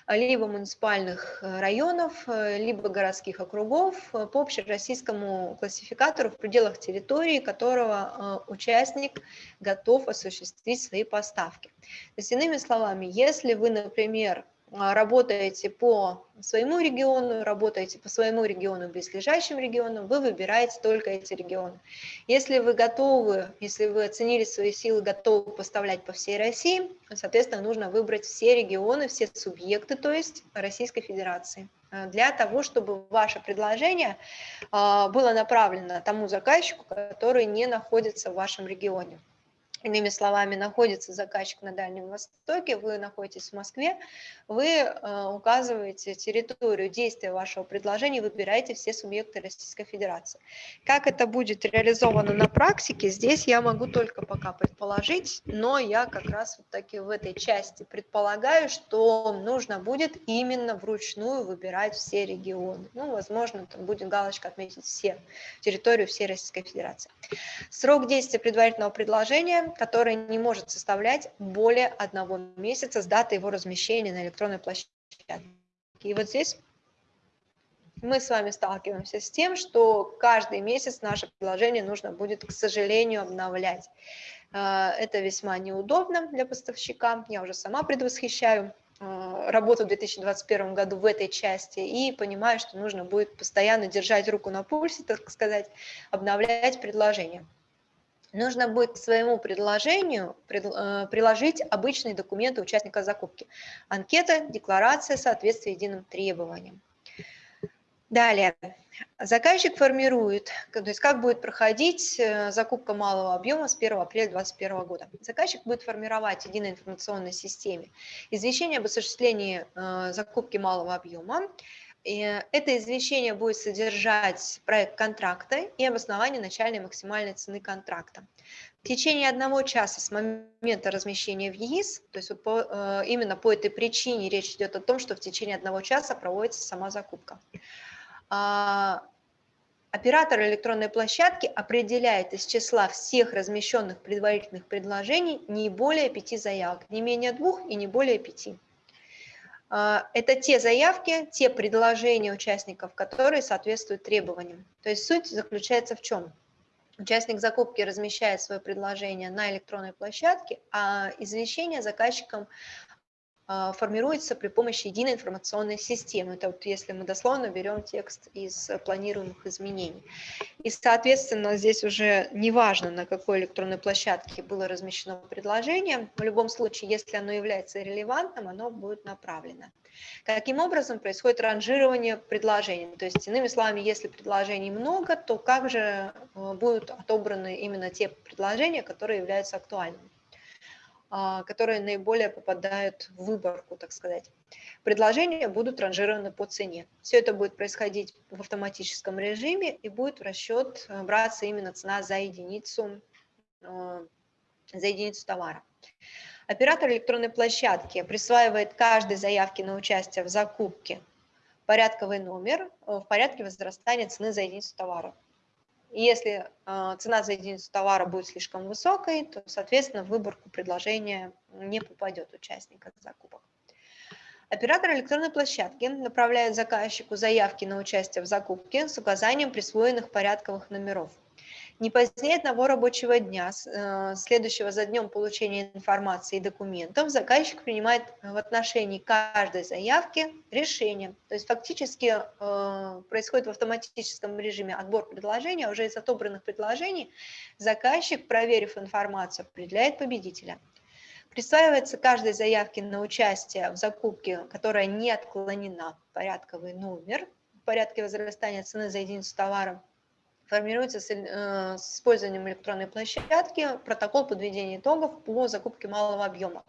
либо муниципальных э, районов, э, либо городских округов э, по общероссийскому классификатору в пределах территории, которого участник готов осуществить свои поставки. То есть, иными словами, если вы, например, работаете по своему региону, работаете по своему региону, близлежащим регионам, вы выбираете только эти регионы. Если вы готовы, если вы оценили свои силы, готовы поставлять по всей России, соответственно, нужно выбрать все регионы, все субъекты, то есть Российской Федерации, а, для того, чтобы ваше предложение а, было направлено тому заказчику, который не находится в вашем регионе. Иными словами, находится заказчик на Дальнем Востоке, вы находитесь в Москве, вы э, указываете территорию действия вашего предложения, выбираете все субъекты Российской Федерации. Как это будет реализовано на практике, здесь я могу только пока предположить, но я как раз вот таки в этой части предполагаю, что нужно будет именно вручную выбирать все регионы. Ну, возможно, там будет галочка отметить все, территорию всей Российской Федерации. Срок действия предварительного предложения который не может составлять более одного месяца с даты его размещения на электронной площадке. И вот здесь мы с вами сталкиваемся с тем, что каждый месяц наше предложение нужно будет, к сожалению, обновлять. А, это весьма неудобно для поставщика, я уже сама предвосхищаю а, работу в 2021 году в этой части и понимаю, что нужно будет постоянно держать руку на пульсе, так сказать, обновлять предложение нужно будет к своему предложению э, приложить обычные документы участника закупки. Анкета, декларация, соответствие единым требованиям. Далее, заказчик формирует, то есть как будет проходить э, закупка малого объема с 1 апреля 2021 года. Заказчик будет формировать в единой информационной системе извещение об осуществлении э, закупки малого объема, это извещение будет содержать проект контракта и обоснование начальной максимальной цены контракта. В течение одного часа с момента размещения в ЕИС, то есть по, э, именно по этой причине речь идет о том, что в течение одного часа проводится сама закупка. А, оператор электронной площадки определяет из числа всех размещенных предварительных предложений не более пяти заявок, не менее двух и не более пяти. А, это те заявки, те предложения участников, которые соответствуют требованиям. То есть суть заключается в чем? Участник закупки размещает свое предложение на электронной площадке, а извещение заказчикам формируется при помощи единой информационной системы. Это вот если мы дословно берем текст из планируемых изменений. И, соответственно, здесь уже неважно, на какой электронной площадке было размещено предложение, в любом случае, если оно является релевантным, оно будет направлено. Каким образом происходит ранжирование предложений? То есть, иными словами, если предложений много, то как же э, будут отобраны именно те предложения, которые являются актуальными? А, которые наиболее попадают в выборку, так сказать. Предложения будут ранжированы по цене. Все это будет происходить в автоматическом режиме и будет в расчет э, браться именно цена за единицу, э, за единицу товара. Оператор электронной площадки присваивает каждой заявке на участие в закупке порядковый номер э, в порядке возрастания цены за единицу товара. Если э, цена за единицу товара будет слишком высокой, то, соответственно, в выборку предложения не попадет участника закупок. Оператор электронной площадки направляет заказчику заявки на участие в закупке с указанием присвоенных порядковых номеров. Не позднее одного рабочего дня, э, следующего за днем получения информации и документов, заказчик принимает в отношении каждой заявки решение. То есть фактически э, происходит в автоматическом режиме отбор предложений, а уже из отобранных предложений заказчик, проверив информацию, определяет победителя. Присваивается каждой заявке на участие в закупке, которая не отклонена, порядковый номер в порядке возрастания цены за единицу товара – формируется с, э, с использованием электронной площадки протокол подведения итогов по закупке малого объема.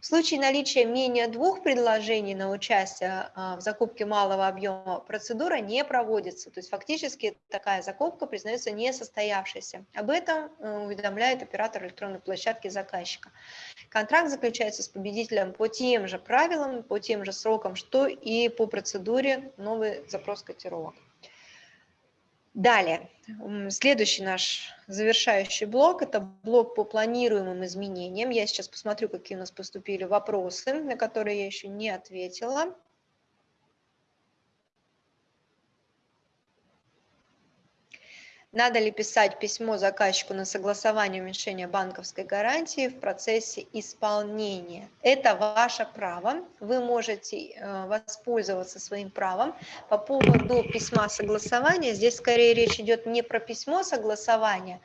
В случае наличия менее двух предложений на участие э, в закупке малого объема процедура не проводится, то есть фактически такая закупка признается несостоявшейся. Об этом э, уведомляет оператор электронной площадки заказчика. Контракт заключается с победителем по тем же правилам, по тем же срокам, что и по процедуре новый запрос котировок. Далее, следующий наш завершающий блок – это блок по планируемым изменениям. Я сейчас посмотрю, какие у нас поступили вопросы, на которые я еще не ответила. Надо ли писать письмо заказчику на согласование уменьшения банковской гарантии в процессе исполнения? Это ваше право. Вы можете э, воспользоваться своим правом. По поводу письма согласования, здесь скорее речь идет не про письмо согласования,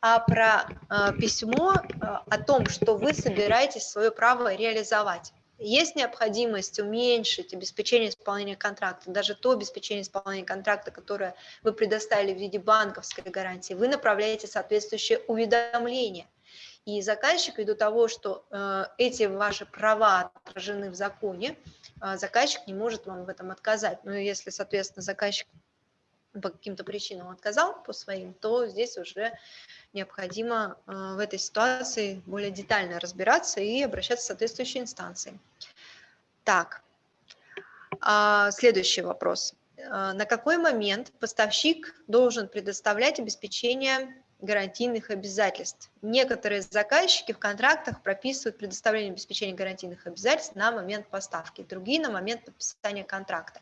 а про э, письмо э, о том, что вы собираетесь свое право реализовать. Есть необходимость уменьшить обеспечение исполнения контракта, даже то обеспечение исполнения контракта, которое вы предоставили в виде банковской гарантии, вы направляете соответствующее уведомление. И заказчик, ввиду того, что э, эти ваши права отражены в законе, э, заказчик не может вам в этом отказать. Но если, соответственно, заказчик по каким-то причинам отказал по своим, то здесь уже необходимо э, в этой ситуации более детально разбираться и обращаться в соответствующие инстанции. Так, а, следующий вопрос. Э, на какой момент поставщик должен предоставлять обеспечение гарантийных обязательств. Некоторые заказчики в контрактах прописывают предоставление обеспечения гарантийных обязательств на момент поставки, другие на момент подписания контракта.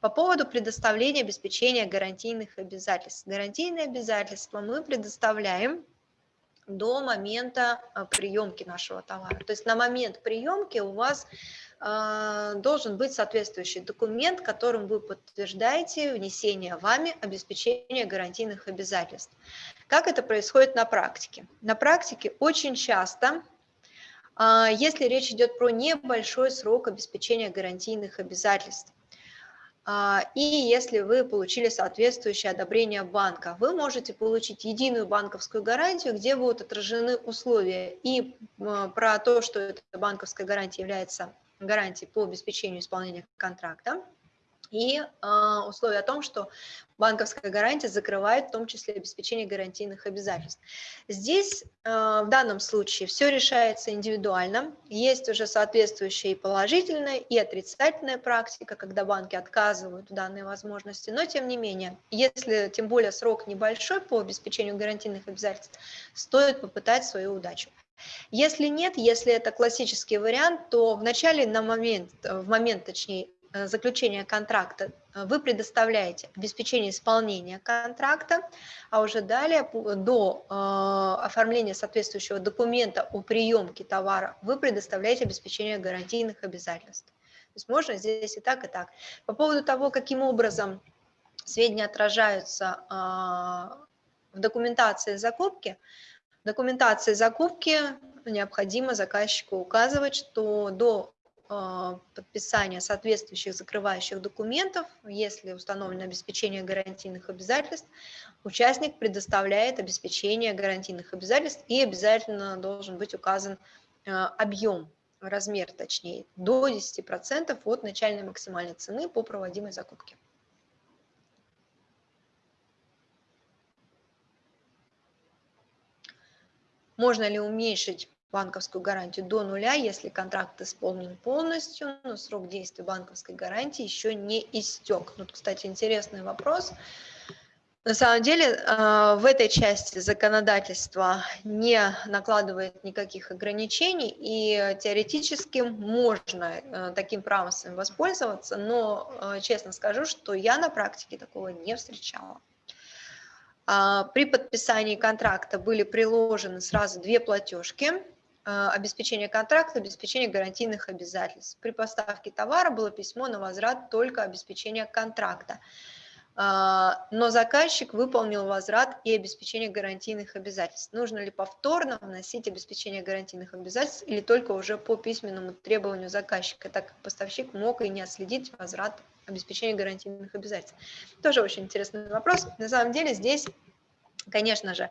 По поводу предоставления обеспечения гарантийных обязательств. Гарантийные обязательства мы предоставляем до момента э, приемки нашего товара. То есть на момент приемки у вас должен быть соответствующий документ, которым вы подтверждаете внесение вами обеспечения гарантийных обязательств. Как это происходит на практике? На практике очень часто, э, если речь идет про небольшой срок обеспечения гарантийных обязательств, а, и если вы получили соответствующее одобрение банка, вы можете получить единую банковскую гарантию, где будут отражены условия и про то, что эта банковская гарантия является гарантией по обеспечению исполнения контракта, и э, условие о том, что банковская гарантия закрывает в том числе обеспечение гарантийных обязательств. Здесь э, в данном случае все решается индивидуально, есть уже соответствующая и положительная, и отрицательная практика, когда банки отказывают в данной возможности, но тем не менее, если тем более срок небольшой по обеспечению гарантийных обязательств, стоит попытать свою удачу. Если нет, если это классический вариант, то в начале, на момент, в момент, точнее, Э, заключения контракта э, вы предоставляете обеспечение исполнения контракта, а уже далее до э, оформления соответствующего документа о приемке товара вы предоставляете обеспечение гарантийных обязательств. То есть можно здесь и так, и так. По поводу того, каким образом сведения отражаются в документации закупки, в документации закупки необходимо заказчику указывать, что до а, подписания соответствующих закрывающих документов, если установлено обеспечение гарантийных обязательств, участник предоставляет обеспечение гарантийных обязательств и обязательно должен быть указан а, объем, размер точнее, до 10% от начальной максимальной цены по проводимой закупке. Можно ли уменьшить банковскую гарантию до нуля, если контракт исполнен полностью, но срок действия банковской гарантии еще не истек. Ну, кстати, интересный вопрос. На самом деле э, в этой части законодательство не накладывает никаких ограничений, и теоретически можно э, таким правом воспользоваться, но э, честно скажу, что я на практике такого не встречала. А, при подписании контракта были приложены сразу две платежки а, обеспечение контракта, обеспечение гарантийных обязательств. При поставке товара было письмо на возврат только обеспечения контракта. А, но заказчик выполнил возврат и обеспечение гарантийных обязательств. Нужно ли повторно вносить обеспечение гарантийных обязательств или только уже по письменному требованию заказчика, так как поставщик мог и не отследить возврат обеспечения гарантийных обязательств. Тоже очень интересный вопрос. На самом деле здесь, конечно же,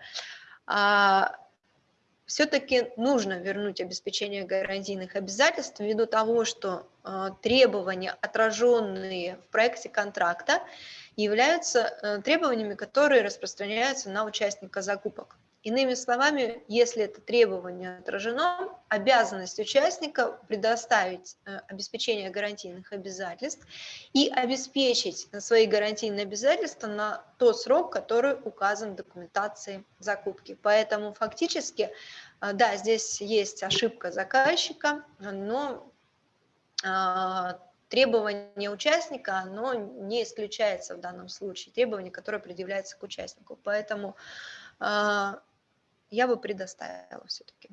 а, все-таки нужно вернуть обеспечение гарантийных обязательств ввиду того, что э, требования, отраженные в проекте контракта, являются э, требованиями, которые распространяются на участника закупок. Иными словами, если это требование отражено, обязанность участника предоставить э, обеспечение гарантийных обязательств и обеспечить свои гарантийные обязательства на тот срок, который указан в документации закупки. Поэтому фактически, э, да, здесь есть ошибка заказчика, но а, требование участника, оно не исключается в данном случае, требование, которое предъявляется к участнику. Поэтому я бы предоставила все-таки.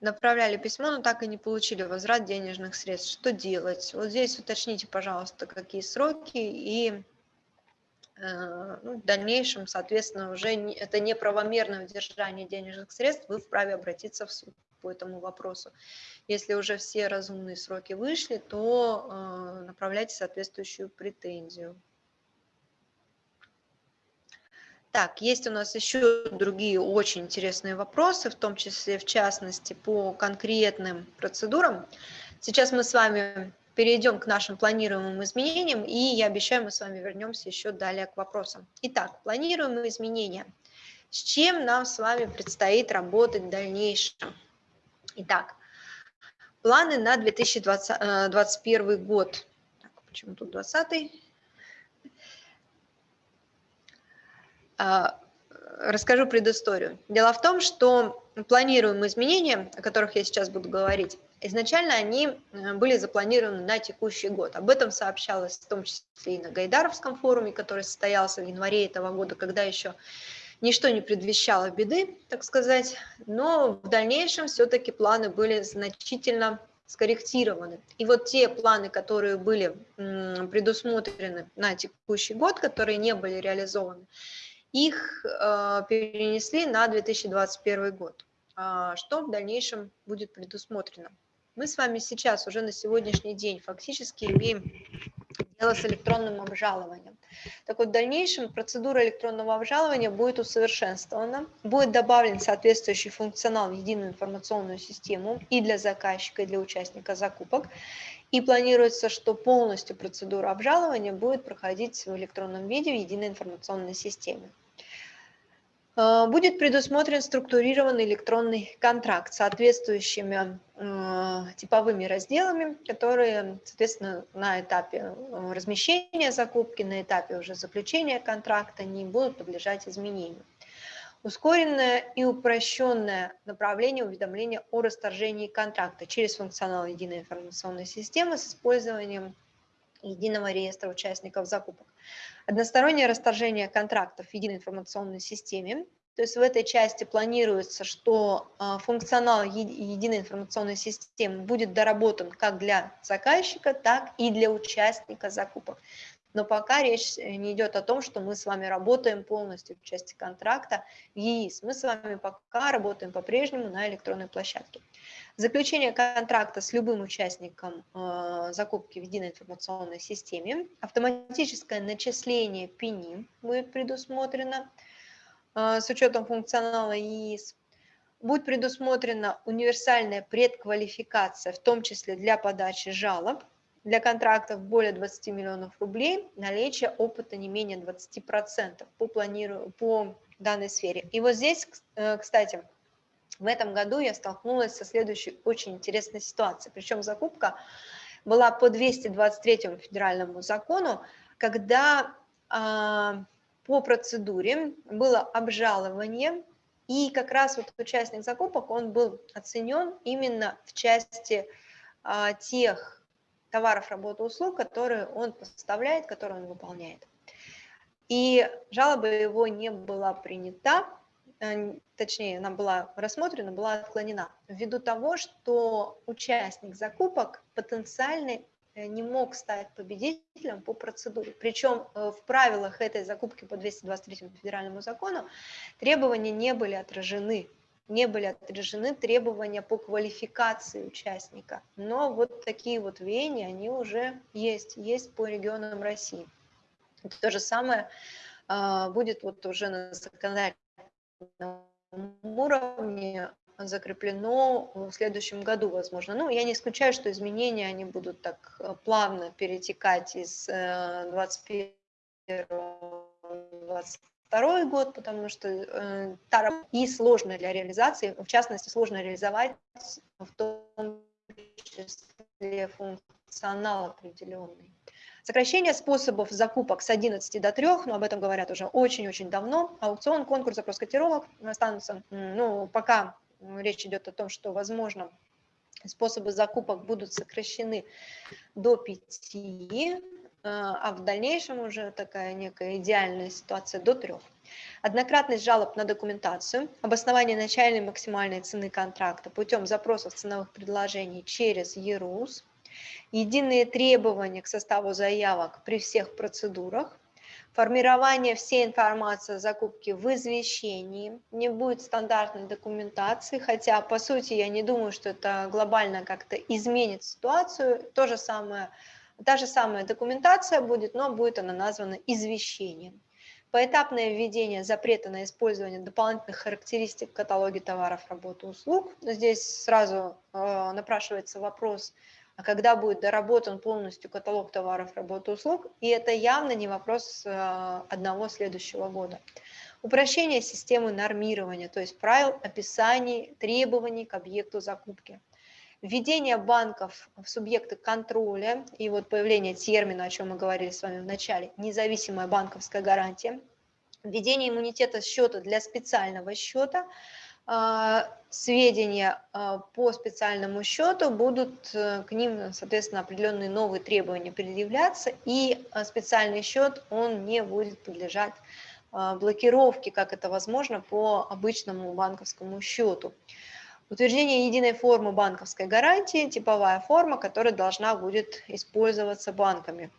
Направляли письмо, но так и не получили возврат денежных средств. Что делать? Вот здесь уточните, пожалуйста, какие сроки и ну, в дальнейшем, соответственно, уже это неправомерное удержание денежных средств, вы вправе обратиться в суд по этому вопросу. Если уже все разумные сроки вышли, то э, направляйте соответствующую претензию. Так, есть у нас еще другие очень интересные вопросы, в том числе, в частности, по конкретным процедурам. Сейчас мы с вами перейдем к нашим планируемым изменениям, и я обещаю, мы с вами вернемся еще далее к вопросам. Итак, планируемые изменения. С чем нам с вами предстоит работать в дальнейшем? Итак, планы на 2021 э, год. Так, почему тут 20 А, расскажу предысторию. Дело в том, что планируемые изменения, о которых я сейчас буду говорить, изначально они э, были запланированы на текущий год. Об этом сообщалось в том числе и на Гайдаровском форуме, который состоялся в январе этого года, когда еще ничто не предвещало беды, так сказать, но в дальнейшем все-таки планы были значительно скорректированы. И вот те планы, которые были предусмотрены на текущий год, которые не были реализованы, их э, перенесли на 2021 год. А, что в дальнейшем будет предусмотрено? Мы с вами сейчас уже на сегодняшний день фактически имеем дело с электронным обжалованием. Так вот, в дальнейшем процедура электронного обжалования будет усовершенствована, будет добавлен соответствующий функционал в единую информационную систему и для заказчика, и для участника закупок. И планируется, что полностью процедура обжалования будет проходить в электронном виде в единой информационной системе. Э, будет предусмотрен структурированный электронный контракт с соответствующими э, типовыми разделами, которые, соответственно, на этапе э, размещения закупки, на этапе уже заключения контракта не будут подлежать изменению. Ускоренное и упрощенное направление уведомления о расторжении контракта через функционал единой информационной системы с использованием единого реестра участников закупок. Одностороннее расторжение контрактов в единой информационной системе. То есть в этой части планируется, что а, функционал единой информационной системы будет доработан как для заказчика, так и для участника закупок. Но пока речь э, не идет о том, что мы с вами работаем полностью в части контракта в ЕИС. Мы с вами пока работаем по-прежнему на электронной площадке. Заключение контракта с любым участником э, закупки в единой информационной системе, автоматическое начисление ПИНИ будет предусмотрено э, с учетом функционала ЕИС, будет предусмотрена универсальная предквалификация, в том числе для подачи жалоб, для контрактов более 20 миллионов рублей, наличие опыта не менее 20% по, планиру... по данной сфере. И вот здесь, э, кстати, в этом году я столкнулась со следующей очень интересной ситуацией. Причем закупка была по 223 федеральному закону, когда а, по процедуре было обжалование, и как раз вот участник закупок, он был оценен именно в части а, тех товаров, работ, услуг, которые он поставляет, которые он выполняет. И жалоба его не была принята, Э, точнее, она была рассмотрена, была отклонена, ввиду того, что участник закупок потенциально э, не мог стать победителем по процедуре. Причем э, в правилах этой закупки по 223 федеральному закону требования не были отражены. Не были отражены требования по квалификации участника. Но вот такие вот веяния, они уже есть, есть по регионам России. То же самое будет вот уже на законодательном уровне закреплено в следующем году, возможно. Ну, я не исключаю, что изменения, они будут так э, плавно перетекать из 21 22 год, потому что э, и сложно для реализации, в частности, сложно реализовать в том числе функционал определенный. Сокращение способов закупок с 11 до 3, но об этом говорят уже очень-очень давно. Аукцион, конкурс, запрос котировок останутся, ну, пока речь идет о том, что, возможно, способы закупок будут сокращены до 5, э, а в дальнейшем уже такая некая идеальная ситуация до 3. Однократность жалоб на документацию, обоснование начальной максимальной цены контракта путем запросов ценовых предложений через ЕРУС, единые требования к составу заявок при всех процедурах, формирование всей информации о закупке в извещении, не будет стандартной документации, хотя, по сути, я не думаю, что это глобально как-то изменит ситуацию. То же самое, та же самая документация будет, но будет она названа извещением. Поэтапное введение запрета на использование дополнительных характеристик в каталоге товаров, работ услуг. Здесь сразу э, напрашивается вопрос, а когда будет доработан полностью каталог товаров, работ услуг, и это явно не вопрос э, одного следующего года. Упрощение системы нормирования, то есть правил, описаний, требований к объекту закупки. Введение банков в субъекты контроля и вот появление термина, о чем мы говорили с вами в начале, независимая банковская гарантия. Введение иммунитета счета для специального счета – а, сведения а, по специальному счету, будут э, к ним, соответственно, определенные новые требования предъявляться, и а, специальный счет, он не будет подлежать блокировке, как это возможно по обычному банковскому счету. Утверждение единой формы банковской гарантии, типовая форма, которая должна будет использоваться банками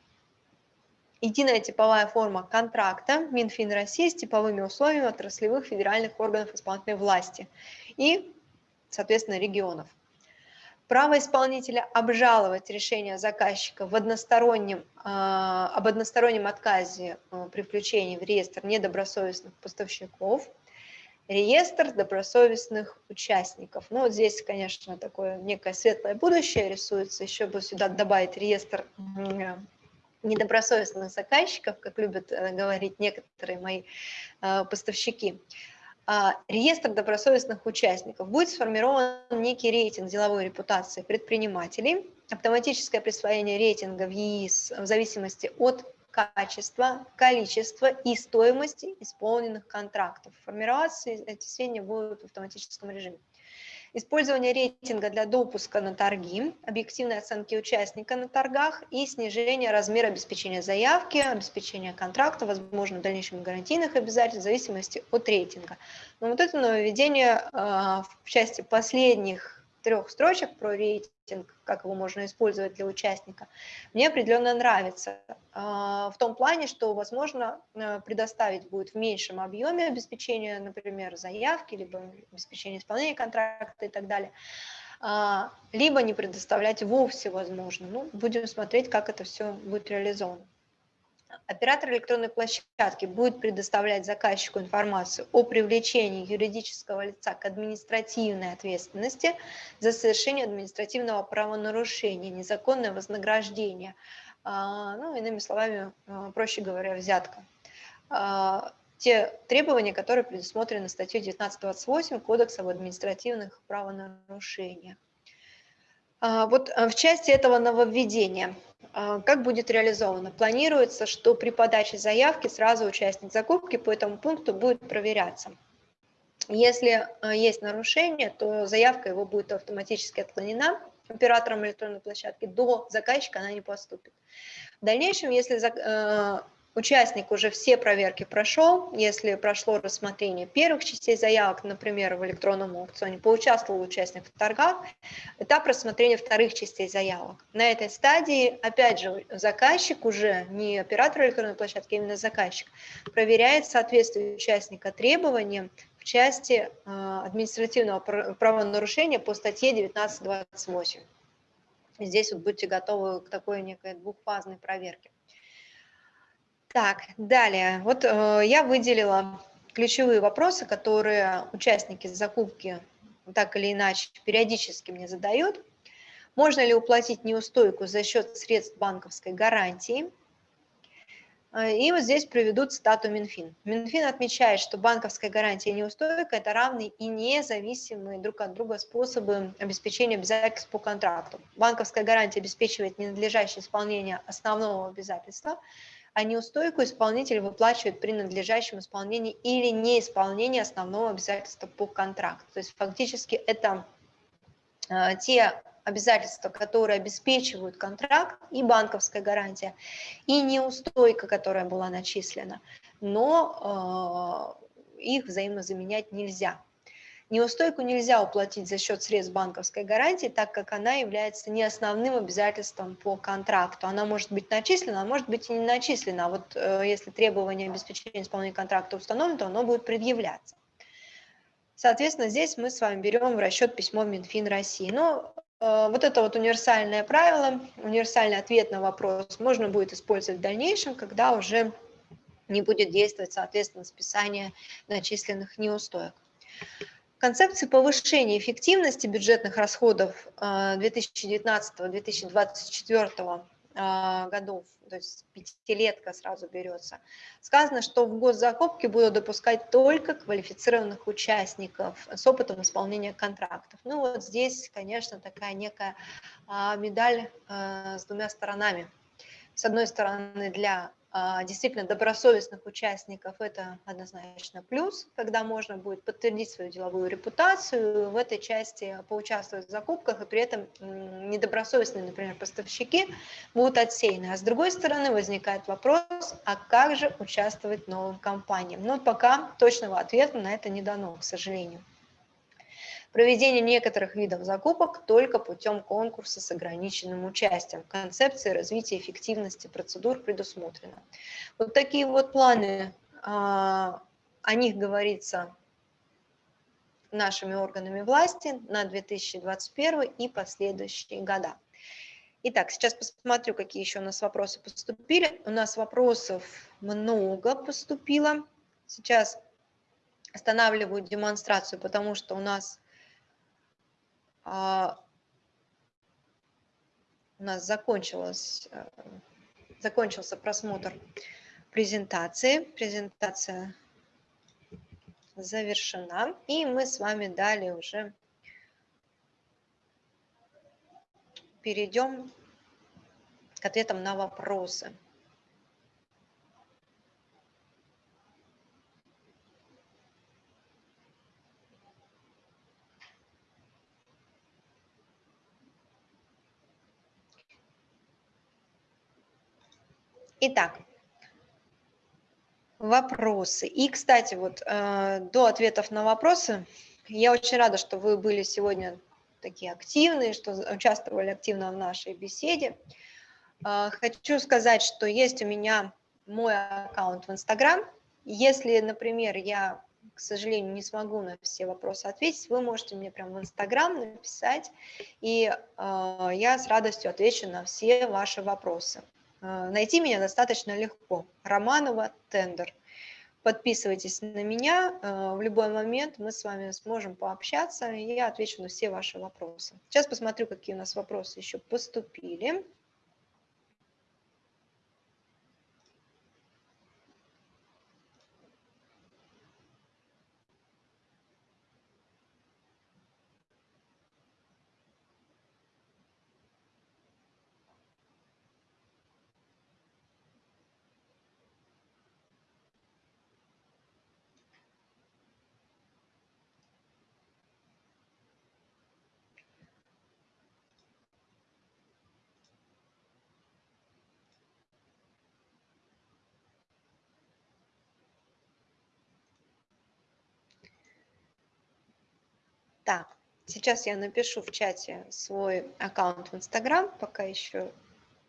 единая типовая форма контракта Минфин России с типовыми условиями отраслевых федеральных органов исполнительной власти и, соответственно, регионов. Право исполнителя обжаловать решение заказчика в одностороннем, э, об одностороннем отказе э, при включении в реестр недобросовестных поставщиков, реестр добросовестных участников. Ну вот здесь, конечно, такое некое светлое будущее рисуется, еще бы сюда добавить реестр недобросовестных заказчиков, как любят э, говорить некоторые мои э, поставщики, а, реестр добросовестных участников. Будет сформирован некий рейтинг деловой репутации предпринимателей, автоматическое присвоение рейтинга в ЕИС в зависимости от качества, количества и стоимости исполненных контрактов. Формироваться эти сведения будут в автоматическом режиме использование рейтинга для допуска на торги, объективной оценки участника на торгах и снижение размера обеспечения заявки, обеспечения контракта, возможно, в дальнейшем гарантийных обязательств в зависимости от рейтинга. Но вот это нововведение а, в части последних трех строчек про рейтинг, как его можно использовать для участника, мне определенно нравится. А, в том плане, что, возможно, э, предоставить будет в меньшем объеме обеспечения, например, заявки, либо обеспечения исполнения контракта и так далее, а, либо не предоставлять вовсе возможно. Ну, будем смотреть, как это все будет реализовано. Оператор электронной площадки будет предоставлять заказчику информацию о привлечении юридического лица к административной ответственности за совершение административного правонарушения, незаконное вознаграждение, а, ну, иными словами, а, проще говоря, взятка. А, те требования, которые предусмотрены статьей 1928 Кодекса об административных правонарушениях. Вот в части этого нововведения как будет реализовано? Планируется, что при подаче заявки сразу участник закупки по этому пункту будет проверяться. Если а, есть нарушение, то заявка его будет автоматически отклонена оператором электронной площадки, до заказчика она не поступит. В дальнейшем, если а, участник уже все проверки прошел, если прошло рассмотрение первых частей заявок, например, в электронном аукционе, поучаствовал участник в торгах, этап рассмотрения вторых частей заявок. На этой стадии, опять же, заказчик уже, не оператор электронной площадки, а именно заказчик, проверяет соответствие участника требованиям в части э, административного правонарушения по статье 1928. Здесь вот будьте готовы к такой некой двухфазной проверке. Так, далее. Вот э, я выделила ключевые вопросы, которые участники закупки так или иначе периодически мне задают. Можно ли уплатить неустойку за счет средств банковской гарантии? Э, и вот здесь приведут цитату Минфин. Минфин отмечает, что банковская гарантия и неустойка – это равные и независимые друг от друга способы обеспечения обязательств по контракту. Банковская гарантия обеспечивает ненадлежащее исполнение основного обязательства – а неустойку исполнитель выплачивает при надлежащем исполнении или неисполнении основного обязательства по контракту. То есть фактически это э, те обязательства, которые обеспечивают контракт, и банковская гарантия, и неустойка, которая была начислена, но э, их взаимозаменять нельзя. Неустойку нельзя уплатить за счет средств банковской гарантии, так как она является не основным обязательством по контракту. Она может быть начислена, а может быть и не начислена. А вот э, если требование обеспечения исполнения контракта установлено, то оно будет предъявляться. Соответственно, здесь мы с вами берем в расчет письмо Минфин России. Но э, вот это вот универсальное правило, универсальный ответ на вопрос можно будет использовать в дальнейшем, когда уже не будет действовать, соответственно, списание начисленных неустоек. Концепции повышения эффективности бюджетных расходов 2019-2024 э, э, годов, то есть пятилетка сразу берется, сказано, что в госзакупки будут допускать только квалифицированных участников с опытом исполнения контрактов. Ну вот здесь, конечно, такая некая а, медаль э, с двумя сторонами. С одной стороны, для действительно добросовестных участников это однозначно плюс, когда можно будет подтвердить свою деловую репутацию, в этой части поучаствовать в закупках, и при этом недобросовестные, например, поставщики будут отсеяны. А с другой стороны возникает вопрос, а как же участвовать новым компаниям? Но пока точного ответа на это не дано, к сожалению проведение некоторых видов закупок только путем конкурса с ограниченным участием. В концепции развития эффективности процедур предусмотрено. Вот такие вот планы, а, о них говорится нашими органами власти на 2021 и последующие года. Итак, сейчас посмотрю, какие еще у нас вопросы поступили. У нас вопросов много поступило. Сейчас останавливаю демонстрацию, потому что у нас а, у нас закончилось, э, закончился просмотр презентации. Презентация завершена. И мы с вами далее уже перейдем к ответам на вопросы. Итак, вопросы. И, кстати, вот э, до ответов на вопросы, я очень рада, что вы были сегодня такие активные, что участвовали активно в нашей беседе. Э, хочу сказать, что есть у меня мой аккаунт в Инстаграм. Если, например, я, к сожалению, не смогу на все вопросы ответить, вы можете мне прямо в Инстаграм написать, и э, я с радостью отвечу на все ваши вопросы. Э, найти меня достаточно легко. Романова Тендер. Подписывайтесь на меня, э, в любой момент мы с вами сможем пообщаться, и я отвечу на все ваши вопросы. Сейчас посмотрю, какие у нас вопросы еще поступили. Так, сейчас я напишу в чате свой аккаунт в Инстаграм, пока еще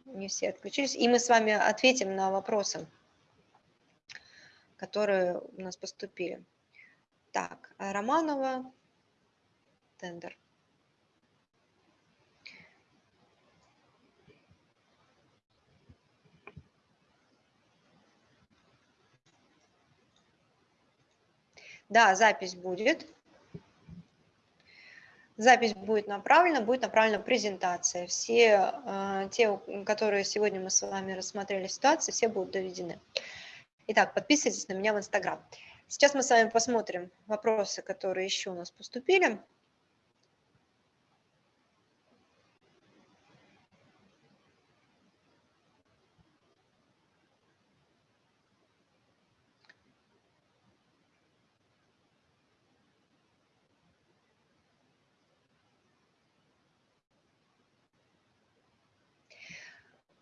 не все отключились, и мы с вами ответим на вопросы, которые у нас поступили. Так, Романова, тендер. Да, запись будет. Запись будет направлена, будет направлена презентация. Все э, те, которые сегодня мы с вами рассмотрели ситуации, все будут доведены. Итак, подписывайтесь на меня в Инстаграм. Сейчас мы с вами посмотрим вопросы, которые еще у нас поступили.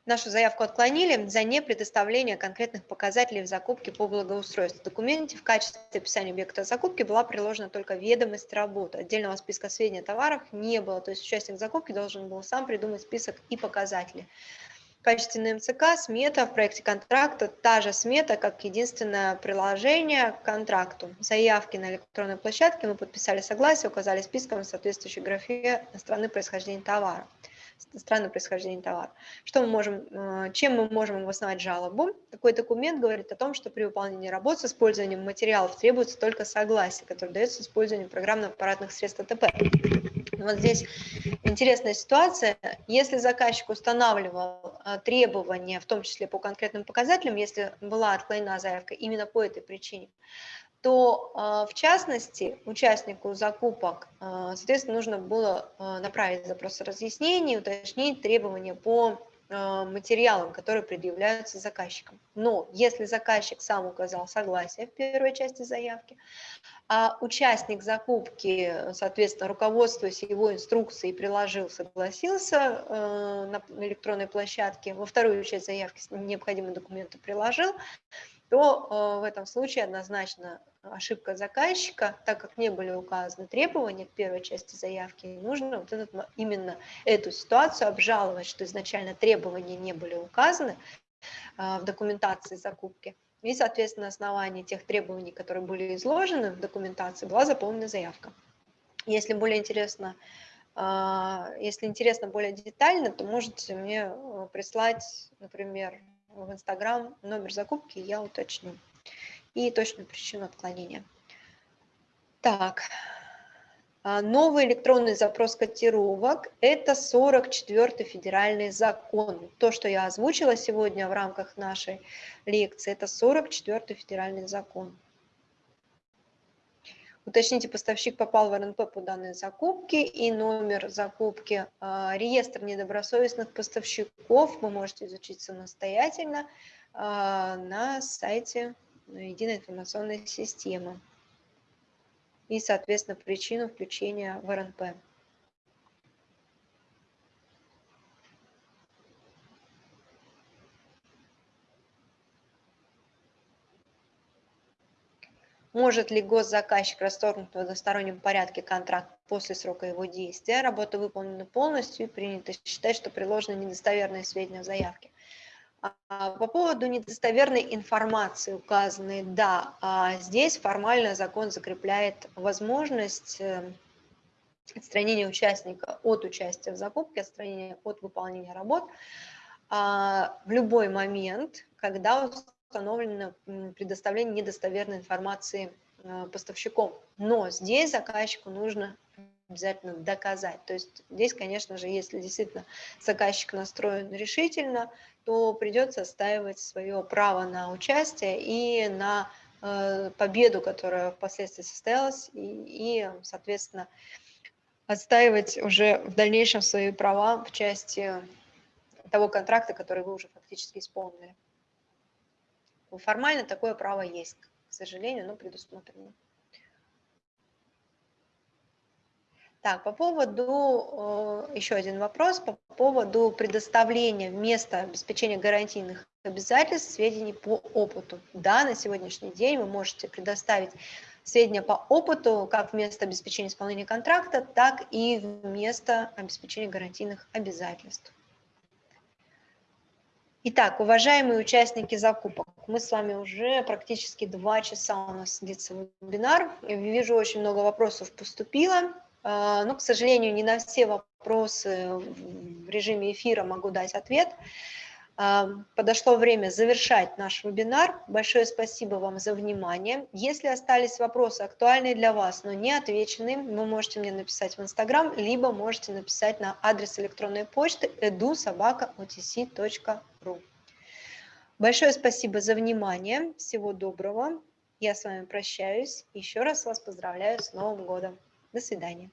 Нашу заявку отклонили за непредоставление конкретных показателей в закупке по благоустройству. В документе в качестве описания объекта закупки была приложена только ведомость работы. Отдельного списка сведений о товарах не было, то есть участник закупки должен был сам придумать список и показатели. В качестве НМЦК смета в проекте контракта та же смета, как единственное приложение к контракту. Заявки на электронной площадке мы подписали согласие, указали списком соответствующей графе страны происхождения товара страны происхождения товара. Что мы можем, э, чем мы можем обосновать жалобу? Такой документ говорит о том, что при выполнении работ с использованием материалов требуется только согласие, которое дается с использованием программно-аппаратных средств АТП. Вот здесь интересная ситуация. Если заказчик устанавливал э, требования, в том числе по конкретным показателям, если была отклонена заявка именно по этой причине, то а, в частности участнику закупок, а, соответственно, нужно было а, направить запрос разъяснений, уточнить требования по материалам, которые предъявляются заказчиком. Но если заказчик сам указал согласие в первой части заявки, а участник закупки, соответственно, руководствуясь его инструкцией, приложил, согласился на электронной площадке, во вторую часть заявки необходимые документы приложил, то в этом случае однозначно ошибка заказчика, так как не были указаны требования к первой части заявки, нужно вот этот, именно эту ситуацию обжаловать, что изначально требования не были указаны а, в документации закупки. И, соответственно, на основании тех требований, которые были изложены в документации, была заполнена заявка. Если более интересно, а, если интересно более детально, то можете мне э, прислать, например, в Инстаграм номер закупки, я уточню и точную причину отклонения. Так, а, новый электронный запрос котировок – это 44-й федеральный закон. То, что я озвучила сегодня в рамках нашей лекции, это 44-й федеральный закон. Уточните, поставщик попал в РНП по данной закупке и номер закупки. А, реестр недобросовестных поставщиков вы можете изучить самостоятельно а, на сайте единой информационной системы и, соответственно, причину включения в РНП. Может ли госзаказчик расторгнуть в одностороннем порядке контракт после срока его действия? Работа выполнена полностью и принято считать, что приложены недостоверные сведения в заявке. А, по поводу недостоверной информации указанной, да, а здесь формально закон закрепляет возможность э, отстранения участника от участия в закупке, отстранения от выполнения работ а, в любой момент, когда установлено предоставление недостоверной информации э, поставщиком. Но здесь заказчику нужно обязательно доказать. То есть здесь, конечно же, если действительно заказчик настроен решительно, то придется отстаивать свое право на участие и на э, победу, которая впоследствии состоялась, и, и, соответственно, отстаивать уже в дальнейшем свои права в части того контракта, который вы уже фактически исполнили. Формально такое право есть, к сожалению, но предусмотрено. Так, по поводу, э, еще один вопрос, по поводу предоставления вместо обеспечения гарантийных обязательств сведений по опыту. Да, на сегодняшний день вы можете предоставить сведения по опыту как вместо обеспечения исполнения контракта, так и вместо обеспечения гарантийных обязательств. Итак, уважаемые участники закупок, мы с вами уже практически два часа у нас длится вебинар. Я вижу, очень много вопросов поступило. А, но, к сожалению, не на все вопросы в режиме эфира могу дать ответ. А, подошло время завершать наш вебинар. Большое спасибо вам за внимание. Если остались вопросы актуальные для вас, но не отвеченные, вы можете мне написать в Инстаграм, либо можете написать на адрес электронной почты edu.sobaka.otc.ru. Большое спасибо за внимание. Всего доброго. Я с вами прощаюсь. Еще раз вас поздравляю с Новым годом. До свидания.